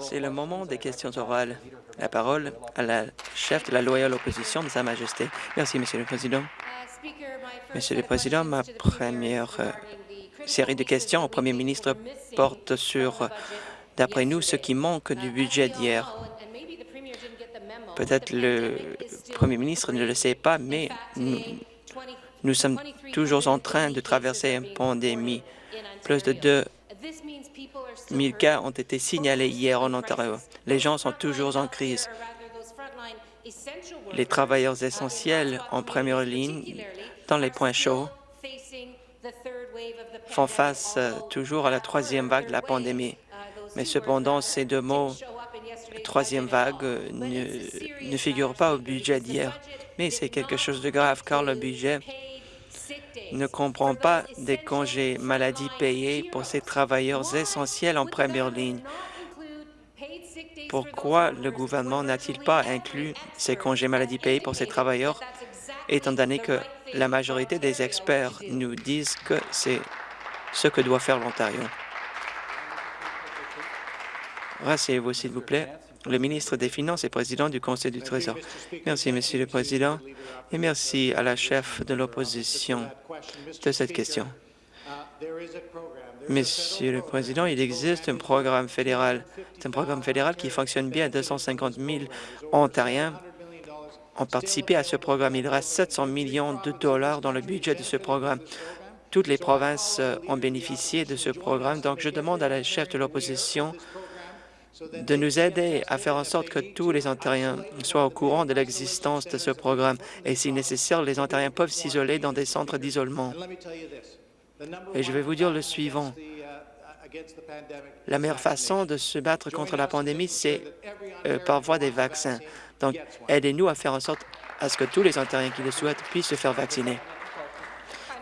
C'est le moment des questions orales. La parole à la chef de la loyale opposition de Sa Majesté. Merci, Monsieur le Président. Monsieur le Président, ma première euh, série de questions au Premier ministre porte sur, d'après nous, ce qui manque du budget d'hier. Peut-être le Premier ministre ne le sait pas, mais nous, nous sommes toujours en train de traverser une pandémie. Plus de 2 000 cas ont été signalés hier en Ontario. Les gens sont toujours en crise. Les travailleurs essentiels en première ligne dans les points chauds font face euh, toujours à la troisième vague de la pandémie. Mais cependant, ces deux mots, troisième vague, euh, ne, ne figurent pas au budget d'hier. Mais c'est quelque chose de grave, car le budget ne comprend pas des congés maladie payés pour ces travailleurs essentiels en première ligne. Pourquoi le gouvernement n'a-t-il pas inclus ces congés maladie payés pour ces travailleurs, étant donné que la majorité des experts nous disent que c'est ce que doit faire l'Ontario? Rasseyez-vous, s'il vous plaît le ministre des Finances et président du Conseil du Trésor. Merci, Monsieur le Président, et merci à la chef de l'opposition de cette question. Monsieur le Président, il existe un programme fédéral. C'est un programme fédéral qui fonctionne bien. 250 000 Ontariens ont participé à ce programme. Il reste 700 millions de dollars dans le budget de ce programme. Toutes les provinces ont bénéficié de ce programme. Donc, je demande à la chef de l'opposition de nous aider à faire en sorte que tous les Ontariens soient au courant de l'existence de ce programme. Et si nécessaire, les Ontariens peuvent s'isoler dans des centres d'isolement. Et je vais vous dire le suivant. La meilleure façon de se battre contre la pandémie, c'est euh, par voie des vaccins. Donc, aidez-nous à faire en sorte à ce que tous les Ontariens qui le souhaitent puissent se faire vacciner.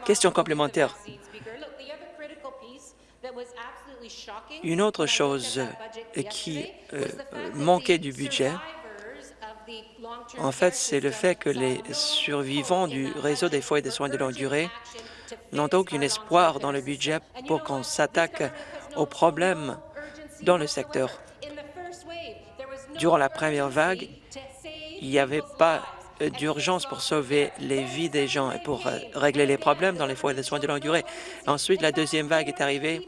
Question complémentaire. Une autre chose qui euh, manquait du budget, en fait, c'est le fait que les survivants du réseau des foyers de soins de longue durée n'ont aucun espoir dans le budget pour qu'on s'attaque aux problèmes dans le secteur. Durant la première vague, il n'y avait pas d'urgence pour sauver les vies des gens et pour euh, régler les problèmes dans les foyers de soins de longue durée. Ensuite, la deuxième vague est arrivée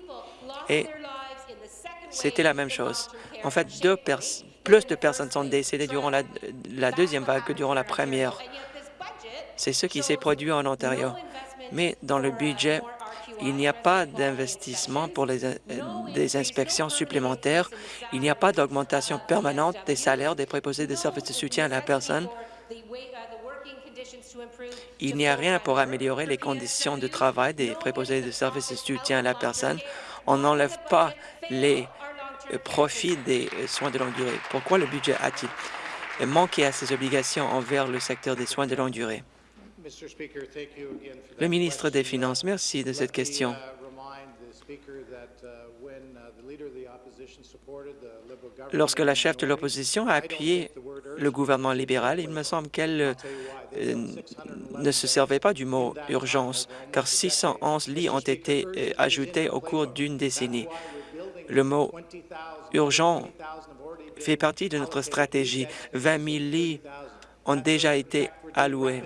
et c'était la même chose. En fait, plus de personnes sont décédées durant la, deuxième vague que durant la première. C'est ce qui s'est produit en Ontario. Mais dans le budget, il n'y a pas d'investissement pour des inspections supplémentaires. Il n'y a pas d'augmentation permanente des salaires des préposés de services de soutien à la personne. Il n'y a rien pour améliorer les conditions de travail des préposés de services de soutien à la personne. On n'enlève pas les profit des soins de longue durée. Pourquoi le budget a-t-il manqué à ses obligations envers le secteur des soins de longue durée? Le ministre des Finances, merci de cette question. Lorsque la chef de l'opposition a appuyé le gouvernement libéral, il me semble qu'elle euh, ne se servait pas du mot « urgence », car 611 lits ont été euh, ajoutés au cours d'une décennie. Le mot urgent fait partie de notre stratégie. 20 000 lits ont déjà été alloués.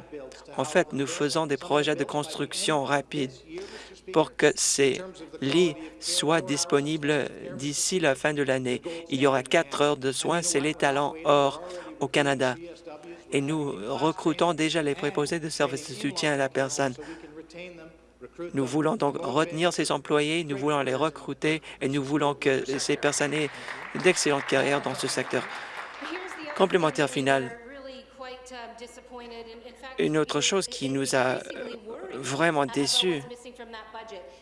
En fait, nous faisons des projets de construction rapide pour que ces lits soient disponibles d'ici la fin de l'année. Il y aura quatre heures de soins, c'est l'étalon or au Canada. Et nous recrutons déjà les préposés de services de soutien à la personne. Nous voulons donc retenir ces employés, nous voulons les recruter et nous voulons que ces personnes aient d'excellentes carrières dans ce secteur. Complémentaire final. Une autre chose qui nous a vraiment déçus,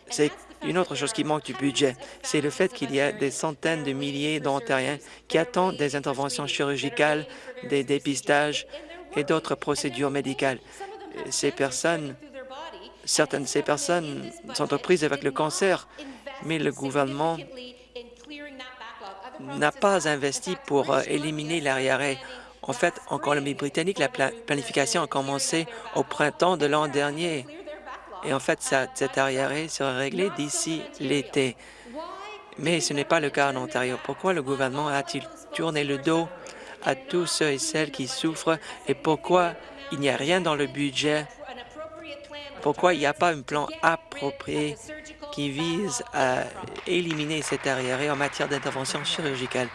c'est une autre chose qui manque du budget, c'est le fait qu'il y a des centaines de milliers d'Ontariens qui attendent des interventions chirurgicales, des dépistages et d'autres procédures médicales. Ces personnes Certaines de ces personnes sont prises avec le cancer, mais le gouvernement n'a pas investi pour euh, éliminer l'arriéré. En fait, en Colombie-Britannique, la planification a commencé au printemps de l'an dernier. Et en fait, cet arriéré sera réglé d'ici l'été. Mais ce n'est pas le cas en Ontario. Pourquoi le gouvernement a-t-il tourné le dos à tous ceux et celles qui souffrent et pourquoi il n'y a rien dans le budget? Pourquoi il n'y a pas un plan approprié qui vise à éliminer cet arriéré en matière d'intervention chirurgicale?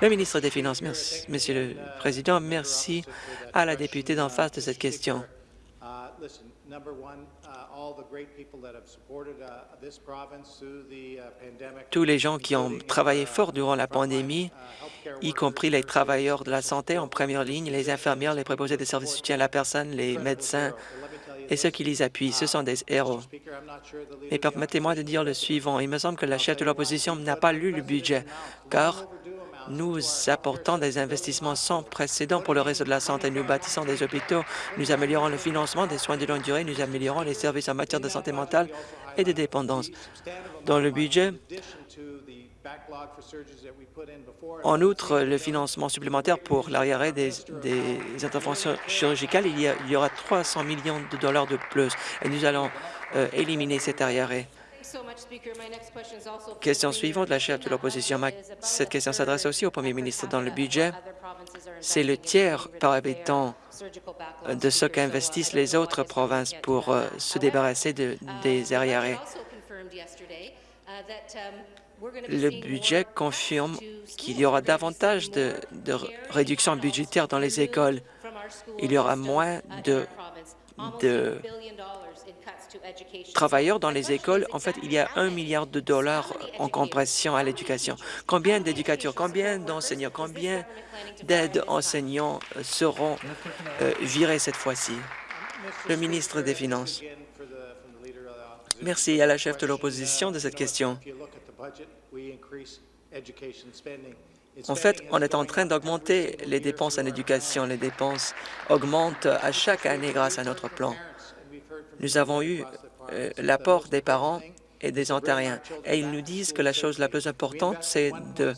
Le ministre des Finances, merci, Monsieur le Président, merci à la députée d'en face de cette question. Tous les gens qui ont travaillé fort durant la pandémie, y compris les travailleurs de la santé en première ligne, les infirmières, les préposés des services de soutien à la personne, les médecins et ceux qui les appuient, ce sont des héros. Et permettez-moi de dire le suivant. Il me semble que la chef de l'opposition n'a pas lu le budget, car nous apportons des investissements sans précédent pour le réseau de la santé. Nous bâtissons des hôpitaux, nous améliorons le financement des soins de longue durée, nous améliorons les services en matière de santé mentale et de dépendance. Dans le budget, en outre, le financement supplémentaire pour l'arriéré des, interventions chirurgicales, il y, aura 300 millions de dollars de plus et nous allons euh, éliminer cet arriéré. Question suivante, la chef de l'opposition. Cette question s'adresse aussi au premier ministre. Dans le budget, c'est le tiers par habitant de ce qu'investissent les autres provinces pour euh, se débarrasser de, des arriérés. Le budget confirme qu'il y aura davantage de, de réductions budgétaires dans les écoles. Il y aura moins de, de travailleurs dans les écoles, en fait, il y a un milliard de dollars en compression à l'éducation. Combien d'éducateurs, combien d'enseignants, combien d'aides enseignants seront euh, virés cette fois-ci? Le ministre des Finances. Merci à la chef de l'opposition de cette question. En fait, on est en train d'augmenter les dépenses en éducation. Les dépenses augmentent à chaque année grâce à notre plan. Nous avons eu euh, l'apport des parents et des Ontariens, et ils nous disent que la chose la plus importante, c'est de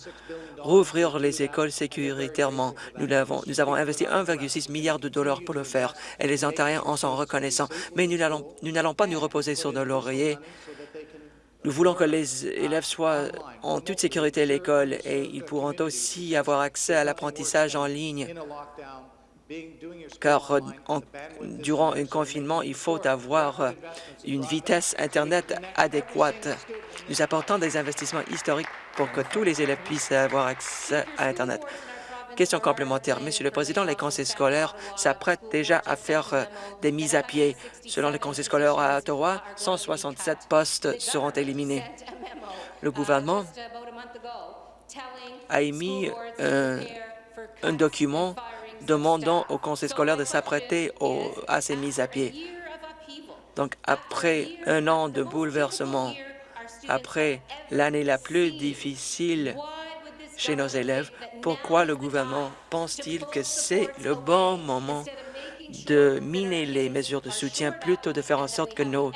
rouvrir les écoles sécuritairement. Nous avons, nous avons investi 1,6 milliard de dollars pour le faire, et les Ontariens en sont reconnaissants. Mais nous n'allons pas nous reposer sur nos lauriers. Nous voulons que les élèves soient en toute sécurité à l'école et ils pourront aussi avoir accès à l'apprentissage en ligne car euh, durant un confinement, il faut avoir euh, une vitesse Internet adéquate. Nous apportons des investissements historiques pour que tous les élèves puissent avoir accès à Internet. Question complémentaire. Monsieur le Président, les conseils scolaires s'apprêtent déjà à faire euh, des mises à pied. Selon les conseils scolaires à Ottawa, 167 postes seront éliminés. Le gouvernement a émis un document demandant au conseil scolaire de s'apprêter à ces mises à pied. Donc, après un an de bouleversement, après l'année la plus difficile chez nos élèves, pourquoi le gouvernement pense-t-il que c'est le bon moment de miner les mesures de soutien plutôt de faire en sorte que nos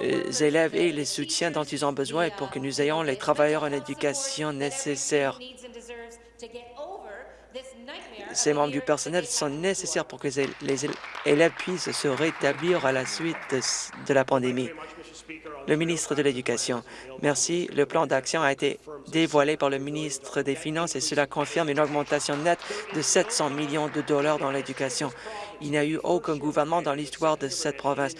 euh, élèves aient les soutiens dont ils ont besoin et pour que nous ayons les travailleurs en éducation nécessaires? Ces membres du personnel sont nécessaires pour que les élèves puissent se rétablir à la suite de la pandémie. Le ministre de l'Éducation. Merci. Le plan d'action a été dévoilé par le ministre des Finances et cela confirme une augmentation nette de 700 millions de dollars dans l'éducation. Il n'y a eu aucun gouvernement dans l'histoire de cette province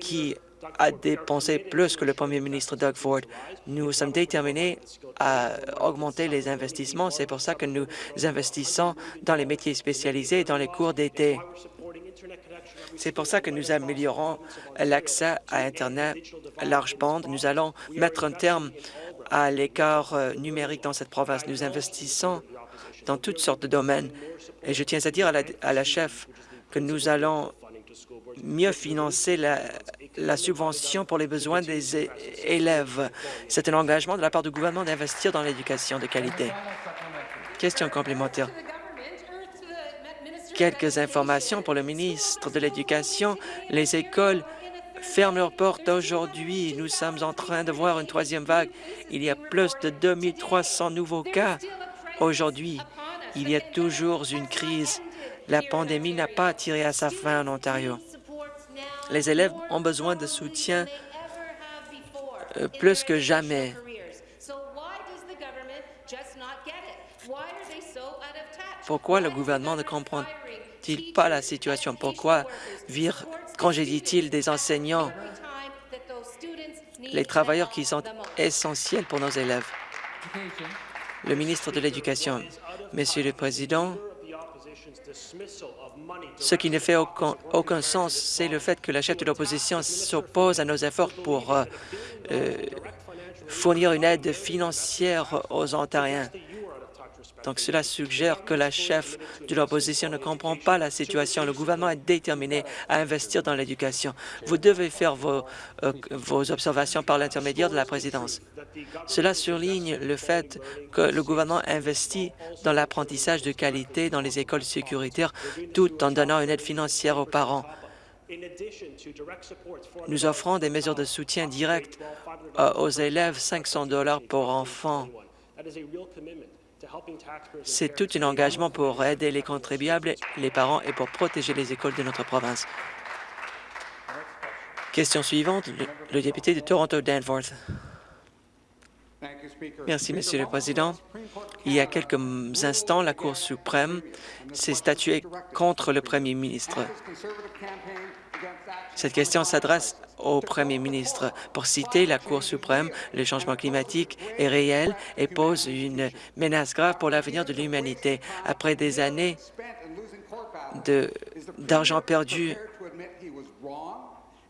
qui a dépensé plus que le premier ministre Doug Ford. Nous sommes déterminés à augmenter les investissements. C'est pour ça que nous investissons dans les métiers spécialisés et dans les cours d'été. C'est pour ça que nous améliorons l'accès à Internet à large bande. Nous allons mettre un terme à l'écart euh, numérique dans cette province. Nous investissons dans toutes sortes de domaines. Et je tiens à dire à la, à la chef que nous allons mieux financer la, subvention pour les besoins des élèves. C'est un engagement de la part du gouvernement d'investir dans l'éducation de qualité. Question complémentaire. Quelques informations pour le ministre de l'Éducation. Les écoles ferment leurs portes aujourd'hui. Nous sommes en train de voir une troisième vague. Il y a plus de 2300 nouveaux cas aujourd'hui. Il y a toujours une crise. La pandémie n'a pas tiré à sa fin en Ontario. Les élèves ont besoin de soutien euh, plus que jamais. Pourquoi le gouvernement ne comprend-il pas la situation? Pourquoi congédie-t-il des enseignants, les travailleurs qui sont essentiels pour nos élèves? Le ministre de l'Éducation. Monsieur le Président, ce qui ne fait aucun, sens, c'est le fait que la chef de l'opposition s'oppose à nos efforts pour euh, euh, fournir une aide financière aux Ontariens. Donc, cela suggère que la chef de l'opposition ne comprend pas la situation. Le gouvernement est déterminé à investir dans l'éducation. Vous devez faire vos, euh, observations par l'intermédiaire de la présidence. Cela surligne le fait que le gouvernement investit dans l'apprentissage de qualité dans les écoles sécuritaires tout en donnant une aide financière aux parents. Nous offrons des mesures de soutien direct euh, aux élèves, 500 dollars pour enfants. C'est tout un engagement pour aider les contribuables, les parents et pour protéger les écoles de notre province. Question suivante, le, député de Toronto-Danforth. Merci, Monsieur le Président. Il y a quelques instants, la Cour suprême s'est statuée contre le Premier ministre. Cette question s'adresse au Premier ministre. Pour citer la Cour suprême, le changement climatique est réel et pose une menace grave pour l'avenir de l'humanité. Après des années d'argent perdu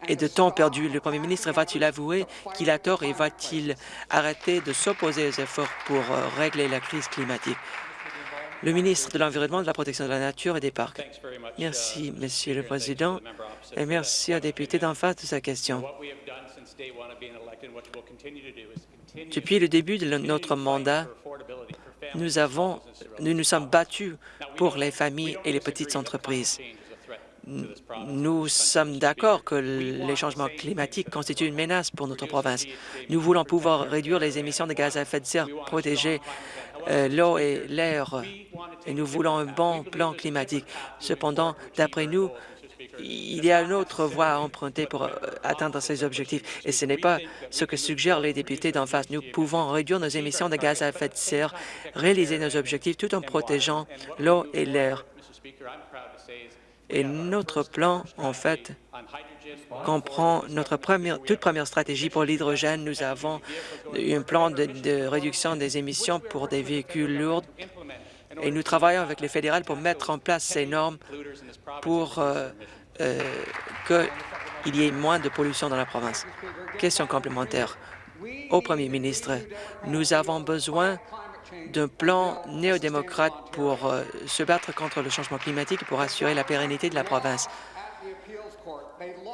et de temps perdu, le Premier ministre va-t-il avouer qu'il a tort et va-t-il arrêter de s'opposer aux efforts pour euh, régler la crise climatique? Le ministre de l'Environnement, de la Protection de la Nature et des Parcs. Merci, Monsieur le Président, et merci au député d'en face de sa question. Depuis le début de notre mandat, nous, avons, nous nous sommes battus pour les familles et les petites entreprises. Nous sommes d'accord que les changements climatiques constituent une menace pour notre province. Nous voulons pouvoir réduire les émissions de gaz à effet de serre, protéger euh, l'eau et l'air, et nous voulons un bon plan climatique. Cependant, d'après nous, il y a une autre voie à emprunter pour euh, atteindre ces objectifs, et ce n'est pas ce que suggèrent les députés d'en face. Nous pouvons réduire nos émissions de gaz à effet de serre, réaliser nos objectifs tout en protégeant l'eau et l'air. Et notre plan, en fait, comprend notre toute première stratégie pour l'hydrogène. Nous avons un plan de, réduction des émissions pour des véhicules lourds et nous travaillons avec les fédérales pour mettre en place ces normes pour euh, euh, qu'il y ait moins de pollution dans la province. Question complémentaire. Au Premier ministre, nous avons besoin d'un plan néo-démocrate pour euh, se battre contre le changement climatique et pour assurer la pérennité de la province.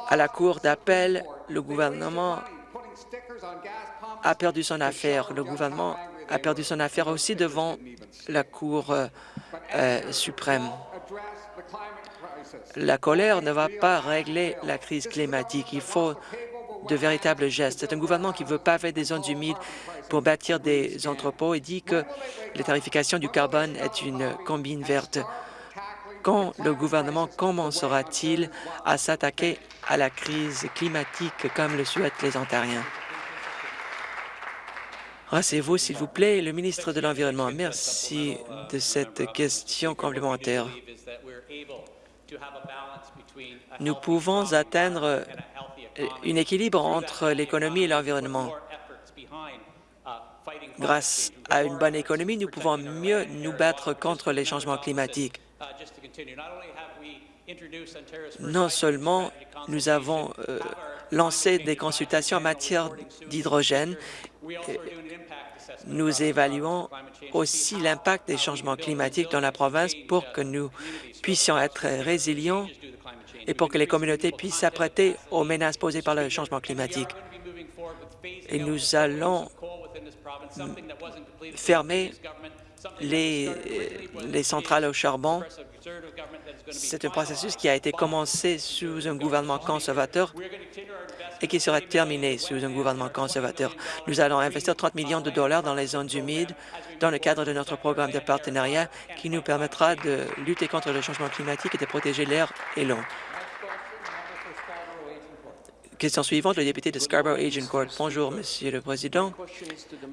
À la Cour d'appel, le gouvernement a perdu son affaire. Le gouvernement a perdu son affaire aussi devant la Cour euh, euh, suprême. La colère ne va pas régler la crise climatique. Il faut de véritables gestes. C'est un gouvernement qui veut paver des zones humides pour bâtir des entrepôts et dit que la tarification du carbone est une combine verte. Quand le gouvernement commencera-t-il à s'attaquer à la crise climatique comme le souhaitent les Ontariens? Rassez-vous, s'il vous plaît, le ministre de l'Environnement. Merci de cette question complémentaire. Nous pouvons atteindre un équilibre entre l'économie et l'environnement. Grâce à une bonne économie, nous pouvons mieux nous battre contre les changements climatiques. Non seulement nous avons euh, lancé des consultations en matière d'hydrogène, nous évaluons aussi l'impact des changements climatiques dans la province pour que nous puissions être résilients et pour que les communautés puissent s'apprêter aux menaces posées par le changement climatique. Et nous allons fermer les, les centrales au charbon. C'est un processus qui a été commencé sous un gouvernement conservateur et qui sera terminé sous un gouvernement conservateur. Nous allons investir 30 millions de dollars dans les zones humides dans le cadre de notre programme de partenariat qui nous permettra de lutter contre le changement climatique et de protéger l'air et l'eau. Question suivante, le député de Scarborough Agincourt. Bonjour, Monsieur le Président.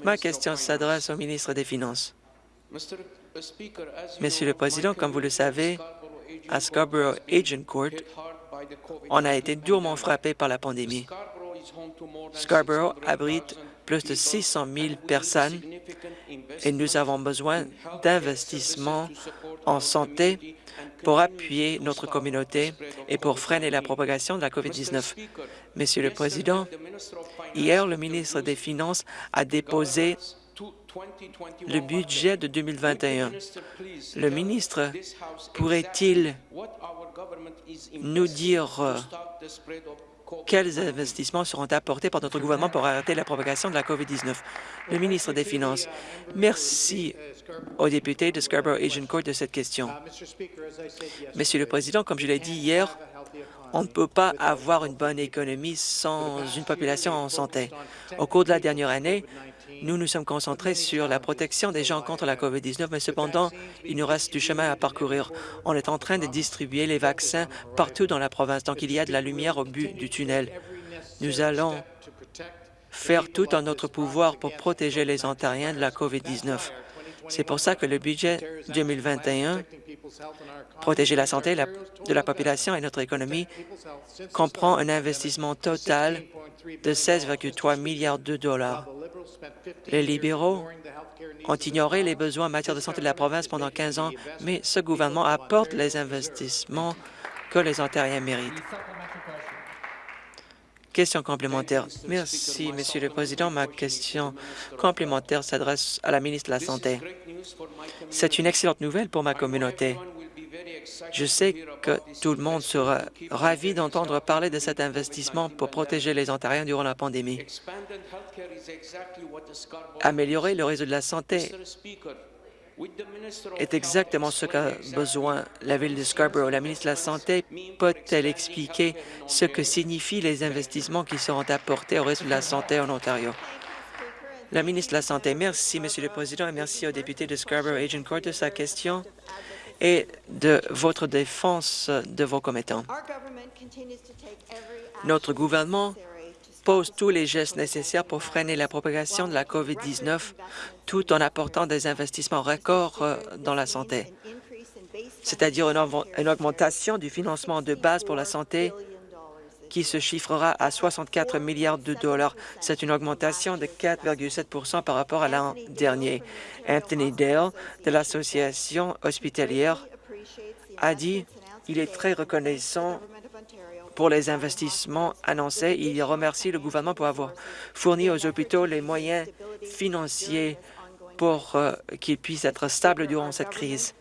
Ma question s'adresse au ministre des Finances. Monsieur le Président, comme vous le savez, à Scarborough Agincourt, on a été durement frappé par la pandémie. Scarborough abrite plus de 600 000 personnes et nous avons besoin d'investissements en santé pour appuyer notre communauté et pour freiner la propagation de la COVID-19. Monsieur le Président, hier, le ministre des Finances a déposé le budget de 2021. Le ministre pourrait-il nous dire euh, quels investissements seront apportés par notre gouvernement pour arrêter la propagation de la COVID-19? Le ministre des Finances, merci aux députés de Scarborough-Agincourt de cette question. Monsieur le Président, comme je l'ai dit hier, on ne peut pas avoir une bonne économie sans une population en santé. Au cours de la dernière année, nous nous sommes concentrés sur la protection des gens contre la COVID-19, mais cependant, il nous reste du chemin à parcourir. On est en train de distribuer les vaccins partout dans la province, donc il y a de la lumière au but du tunnel. Nous allons faire tout en notre pouvoir pour protéger les Ontariens de la COVID-19. C'est pour ça que le budget 2021, protéger la santé de la population et notre économie, comprend un investissement total de 16,3 milliards de dollars. Les libéraux ont ignoré les besoins en matière de santé de la province pendant 15 ans, mais ce gouvernement apporte les investissements que les Ontariens méritent. Question complémentaire. Merci, Monsieur le Président. Ma question complémentaire s'adresse à la ministre de la Santé. C'est une excellente nouvelle pour ma communauté. Je sais que tout le monde sera ravi d'entendre parler de cet investissement pour protéger les Ontariens durant la pandémie. Améliorer le réseau de la santé est exactement ce qu'a besoin la ville de Scarborough. La ministre de la Santé peut-elle expliquer ce que signifient les investissements qui seront apportés au réseau de la santé en Ontario? La ministre de la Santé, merci, Monsieur le Président, et merci au député de Scarborough-Agincourt de sa question et de votre défense de vos commettants. Notre gouvernement pose tous les gestes nécessaires pour freiner la propagation de la COVID-19 tout en apportant des investissements records euh, dans la santé, c'est-à-dire une augmentation du financement de base pour la santé qui se chiffrera à 64 milliards de dollars. C'est une augmentation de 4,7% par rapport à l'an dernier. Anthony Dale de l'Association hospitalière a dit il est très reconnaissant pour les investissements annoncés. Il remercie le gouvernement pour avoir fourni aux hôpitaux les moyens financiers pour euh, qu'ils puissent être stables durant cette crise.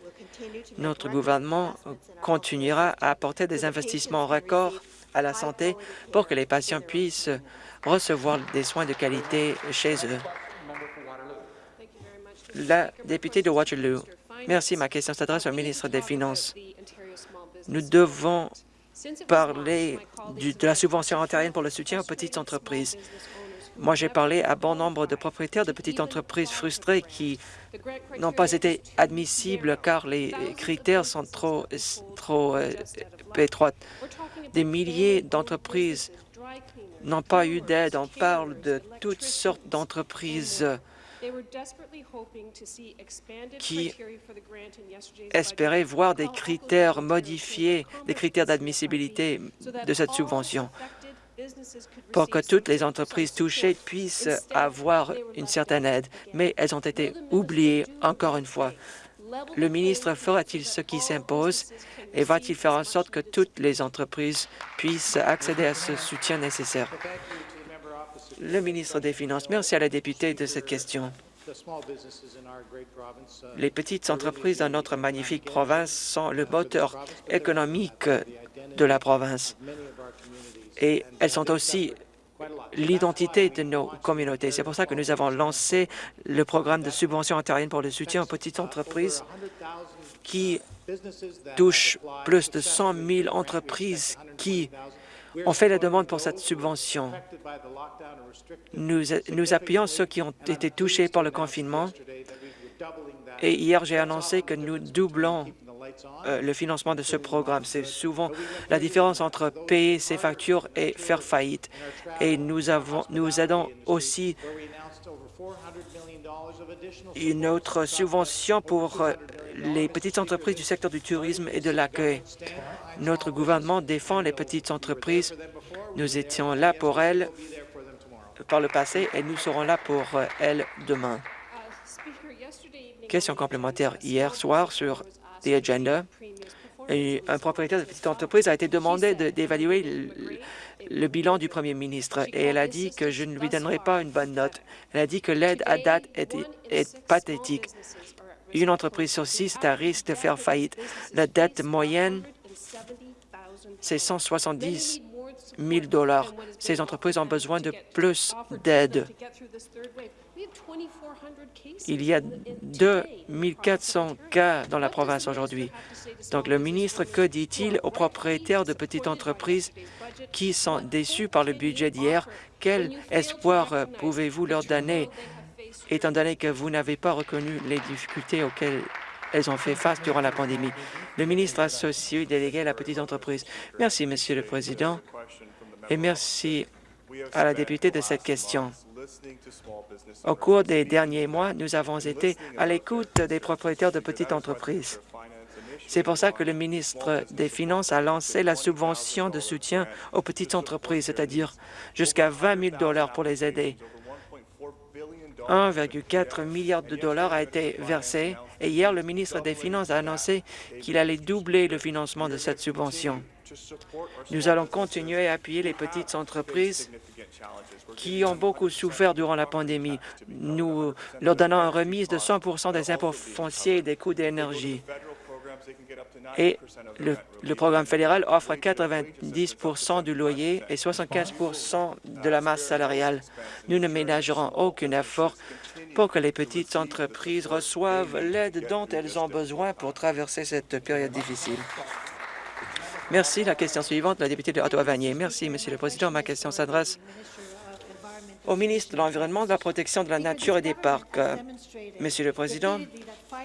Notre gouvernement continuera à apporter des investissements records à la santé pour que les patients puissent recevoir des soins de qualité chez eux. La députée de Waterloo. Merci. Ma question s'adresse au ministre des Finances. Nous devons parler de la subvention ontarienne pour le soutien aux petites entreprises. Moi, j'ai parlé à bon nombre de propriétaires de petites entreprises frustrées qui n'ont pas été admissibles car les critères sont trop, trop euh, étroits. Des milliers d'entreprises n'ont pas eu d'aide. On parle de toutes sortes d'entreprises qui espéraient voir des critères modifiés, des critères d'admissibilité de cette subvention pour que toutes les entreprises touchées puissent avoir une certaine aide, mais elles ont été oubliées encore une fois. Le ministre fera-t-il ce qui s'impose et va-t-il faire en sorte que toutes les entreprises puissent accéder à ce soutien nécessaire? Le ministre des Finances, merci à la députée de cette question. Les petites entreprises dans notre magnifique province sont le moteur économique de la province et elles sont aussi l'identité de nos communautés. C'est pour ça que nous avons lancé le programme de subvention ontarienne pour le soutien aux petites entreprises qui touche plus de 100 000 entreprises qui ont fait la demande pour cette subvention. Nous, nous appuyons ceux qui ont été touchés par le confinement et hier, j'ai annoncé que nous doublons euh, le financement de ce programme. C'est souvent la différence entre payer ses factures et faire faillite? Et nous, avons, nous aidons aussi une autre subvention pour euh, les petites entreprises du secteur du tourisme et de l'accueil. Notre gouvernement défend les petites entreprises. Nous étions là pour elles par le passé et nous serons là pour euh, elles demain. Question complémentaire. Hier soir, sur The Agenda, un propriétaire de petite entreprise a été demandé d'évaluer le, bilan du premier ministre et elle a dit que je ne lui donnerai pas une bonne note. Elle a dit que l'aide à date est, pathétique. Une entreprise sur six est à risque de faire faillite. La dette moyenne, c'est 170 000 dollars. Ces entreprises ont besoin de plus d'aide. Il y a 2400 cas dans la province aujourd'hui. Donc, le ministre, que dit-il aux propriétaires de petites entreprises qui sont déçus par le budget d'hier? Quel espoir euh, pouvez-vous leur donner, étant donné que vous n'avez pas reconnu les difficultés auxquelles elles ont fait face durant la pandémie? Le ministre associé délégué à la petite entreprise. Merci, Monsieur le Président, et merci à la députée de cette question. Au cours des derniers mois, nous avons été à l'écoute des propriétaires de petites entreprises. C'est pour ça que le ministre des Finances a lancé la subvention de soutien aux petites entreprises, c'est-à-dire jusqu'à 20 000 pour les aider. 1,4 milliard de dollars a été versé et hier, le ministre des Finances a annoncé qu'il allait doubler le financement de cette subvention. Nous allons continuer à appuyer les petites entreprises qui ont beaucoup souffert durant la pandémie. Nous leur donnons une remise de 100% des impôts fonciers et des coûts d'énergie. Et le, programme fédéral offre 90% du loyer et 75% de la masse salariale. Nous ne ménagerons aucun effort pour que les petites entreprises reçoivent l'aide dont elles ont besoin pour traverser cette période difficile. Merci. La question suivante, la députée de Ottawa-Vanier. Merci, Monsieur le Président. Ma question s'adresse au ministre de l'Environnement, de la Protection de la Nature et des Parcs. Monsieur le Président,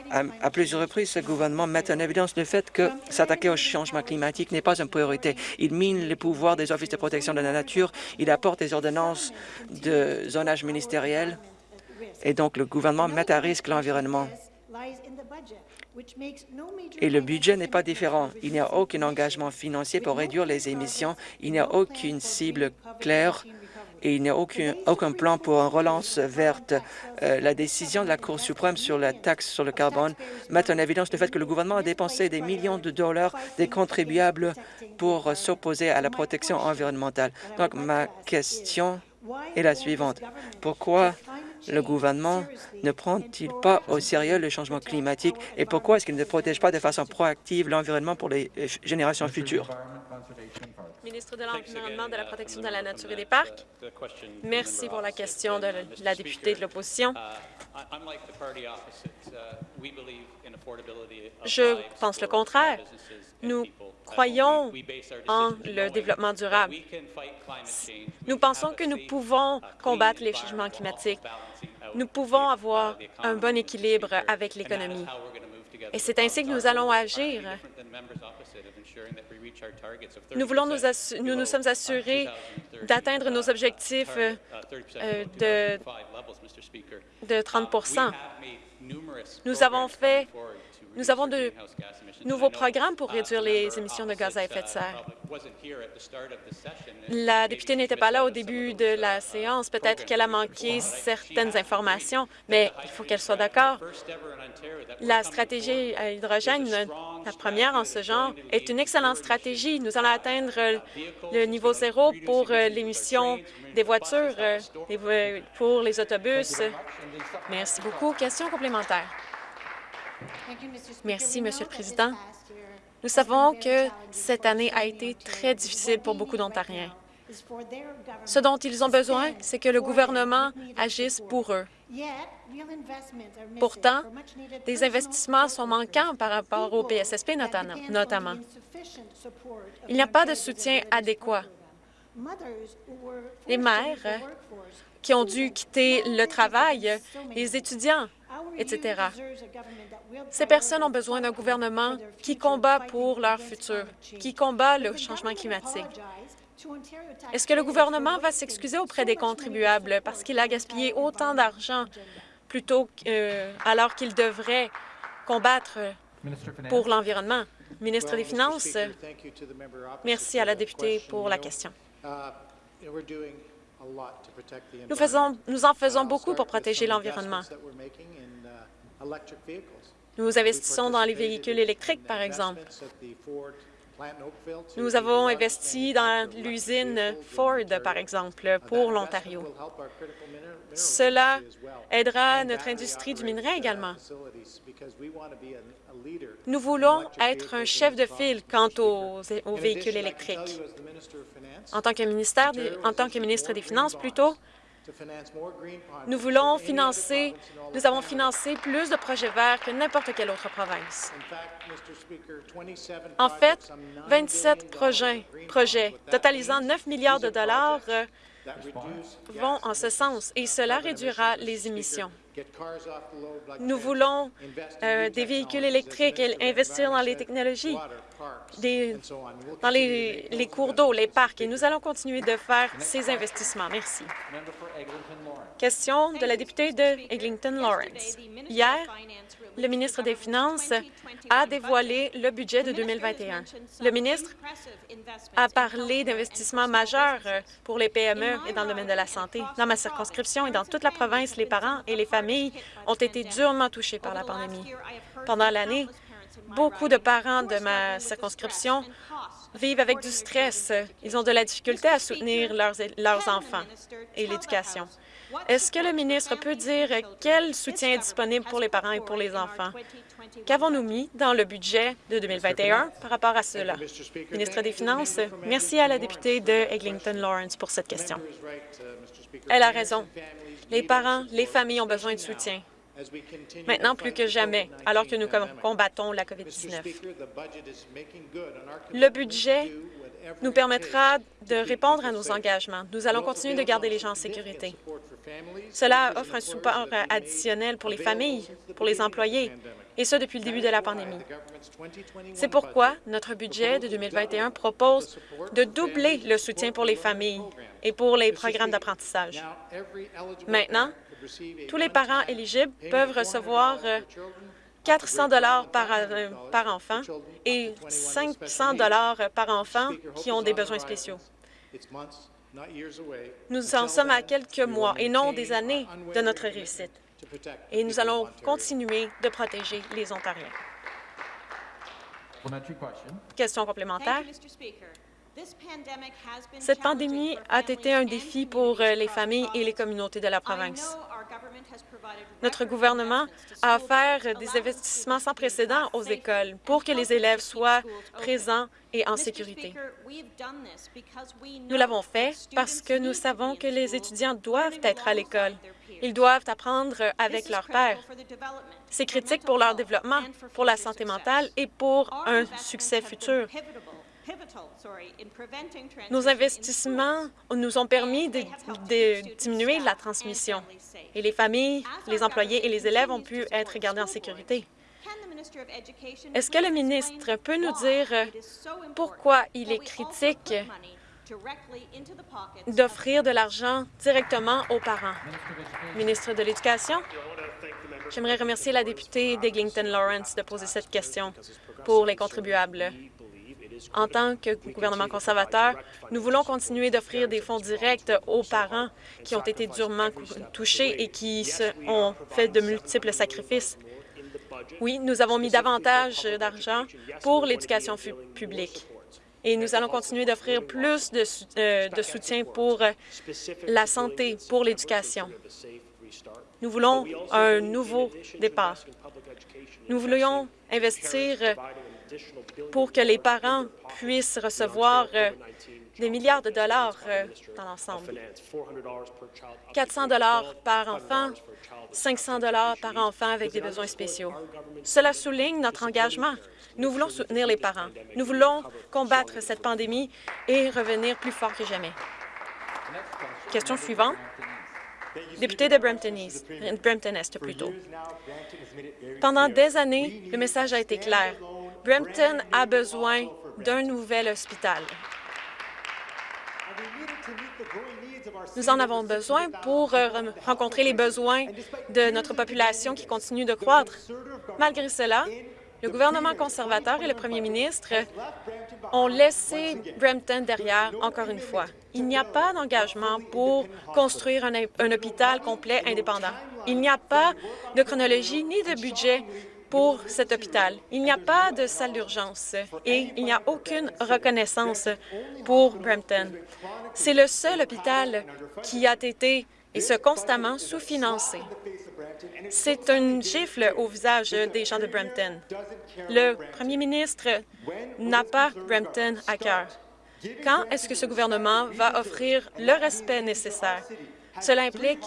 à, plusieurs reprises, ce gouvernement met en évidence le fait que s'attaquer au changement climatique n'est pas une priorité. Il mine les pouvoirs des offices de protection de la nature, il apporte des ordonnances de zonage ministériel, et donc le gouvernement met à risque l'environnement. Et le budget n'est pas différent. Il n'y a aucun engagement financier pour réduire les émissions, il n'y a aucune cible claire et il n'y a aucun, aucun, plan pour une relance verte. Euh, la décision de la Cour suprême sur la taxe sur le carbone met en évidence le fait que le gouvernement a dépensé des millions de dollars des contribuables pour s'opposer à la protection environnementale. Donc, ma question est la suivante. Pourquoi le gouvernement ne prend-il pas au sérieux le changement climatique et pourquoi est-ce qu'il ne protège pas de façon proactive l'environnement pour les euh, générations futures? Ministre de l'Environnement, de la Protection de la Nature et des Parcs. Merci pour la question de la députée de l'opposition. Je pense le contraire. Nous croyons en le développement durable. Nous pensons que nous pouvons combattre les changements climatiques. Nous pouvons avoir un bon équilibre avec l'économie. Et c'est ainsi que nous allons agir. Nous, voulons nous, nous, nous sommes assurés d'atteindre nos objectifs euh, de, de 30% Nous avons fait nous avons de nouveaux programmes pour réduire les émissions de gaz à effet de serre. La députée n'était pas là au début de la séance. Peut-être qu'elle a manqué certaines informations, mais il faut qu'elle soit d'accord. La stratégie à hydrogène, la première en ce genre, est une excellente stratégie. Nous allons atteindre le niveau zéro pour l'émission des voitures, pour les autobus. Merci beaucoup. Question complémentaire. Merci, Monsieur le Président. Nous savons que cette année a été très difficile pour beaucoup d'Ontariens. Ce dont ils ont besoin, c'est que le gouvernement agisse pour eux. Pourtant, des investissements sont manquants par rapport au PSSP notamment. Il n'y a pas de soutien adéquat. Les mères qui ont dû quitter le travail, les étudiants etc. Ces personnes ont besoin d'un gouvernement qui combat pour leur futur, qui combat le changement climatique. Est-ce que le gouvernement va s'excuser auprès des contribuables parce qu'il a gaspillé autant d'argent plutôt euh, alors qu'il devrait combattre pour l'environnement? Ministre des Finances, merci à la députée pour la question. Nous, faisons, nous en faisons beaucoup pour protéger l'environnement. Nous investissons dans les véhicules électriques, par exemple. Nous avons investi dans l'usine Ford, par exemple, pour l'Ontario. Cela aidera notre industrie du minerai également. Nous voulons être un chef de file quant aux, véhicules électriques. En tant que, ministère en tant que ministre des Finances, plutôt, nous voulons financer, nous avons financé plus de projets verts que n'importe quelle autre province. En fait, 27 projets, totalisant 9 milliards de dollars euh, vont en ce sens et cela réduira les émissions. Nous voulons euh, des véhicules électriques et investir dans les technologies, dans les, les cours d'eau, les parcs, et nous allons continuer de faire ces investissements. Merci. Question de la députée de Eglinton-Lawrence. Hier, le ministre des Finances a dévoilé le budget de 2021. Le ministre a parlé d'investissements majeurs pour les PME et dans le domaine de la santé. Dans ma circonscription et dans toute la province, les parents et les familles ont été durement touchés par la pandémie. Pendant l'année, beaucoup de parents de ma circonscription vivent avec du stress. Ils ont de la difficulté à soutenir leurs, leurs enfants et l'éducation. Est-ce que le ministre peut dire quel soutien est disponible pour les parents et pour les enfants? Qu'avons-nous mis dans le budget de 2021 par rapport à cela? Ministre des Finances, merci à la députée de Eglinton-Lawrence pour cette question. Elle a raison. Les parents, les familles ont besoin de soutien. Maintenant plus que jamais, alors que nous combattons la COVID-19. Le budget nous permettra de répondre à nos engagements. Nous allons continuer de garder les gens en sécurité. Cela offre un support additionnel pour les familles, pour les employés, et ce depuis le début de la pandémie. C'est pourquoi notre budget de 2021 propose de doubler le soutien pour les familles et pour les programmes d'apprentissage. Maintenant, tous les parents éligibles peuvent recevoir 400 dollars par, euh, par enfant et 500 dollars par enfant qui ont des besoins spéciaux. Nous en sommes à quelques mois et non des années de notre réussite. Et nous allons continuer de protéger les Ontariens. Question complémentaire. Cette pandémie a été un défi pour euh, les familles et les communautés de la province. Notre gouvernement a offert des investissements sans précédent aux écoles pour que les élèves soient présents et en sécurité. Nous l'avons fait parce que nous savons que les étudiants doivent être à l'école. Ils doivent apprendre avec leur père. C'est critique pour leur développement, pour la santé mentale et pour un succès futur. Nos investissements nous ont permis de, diminuer la transmission et les familles, les employés et les élèves ont pu être gardés en sécurité. Est-ce que le ministre peut nous dire pourquoi il est critique d'offrir de l'argent directement aux parents? Ministre de l'Éducation, j'aimerais remercier la députée d'Eglinton Lawrence de poser cette question pour les contribuables. En tant que gouvernement conservateur, nous voulons continuer d'offrir des fonds directs aux parents qui ont été durement touchés et qui ont fait de multiples sacrifices. Oui, nous avons mis davantage d'argent pour l'éducation publique et nous allons continuer d'offrir plus de, euh, soutien pour la santé, pour l'éducation. Nous voulons un nouveau départ. Nous voulions investir pour que les parents puissent recevoir euh, des milliards de dollars euh, dans l'ensemble. 400 dollars par enfant, 500 dollars par enfant avec des besoins spéciaux. Cela souligne notre engagement. Nous voulons soutenir les parents. Nous voulons combattre cette pandémie et revenir plus fort que jamais. Question suivante. Député de Brampton East, Brampton Est plutôt. Pendant des années, le message a été clair. Brampton a besoin d'un nouvel hôpital. Nous en avons besoin pour euh, rencontrer les besoins de notre population qui continue de croître. Malgré cela, le gouvernement conservateur et le premier ministre ont laissé Brampton derrière encore une fois. Il n'y a pas d'engagement pour construire un, hôpital complet indépendant. Il n'y a pas de chronologie ni de budget pour cet hôpital. Il n'y a pas de salle d'urgence et il n'y a aucune reconnaissance pour Brampton. C'est le seul hôpital qui a été et ce constamment sous-financé. C'est un gifle au visage des gens de Brampton. Le premier ministre n'a pas Brampton à cœur. Quand est-ce que ce gouvernement va offrir le respect nécessaire? Cela implique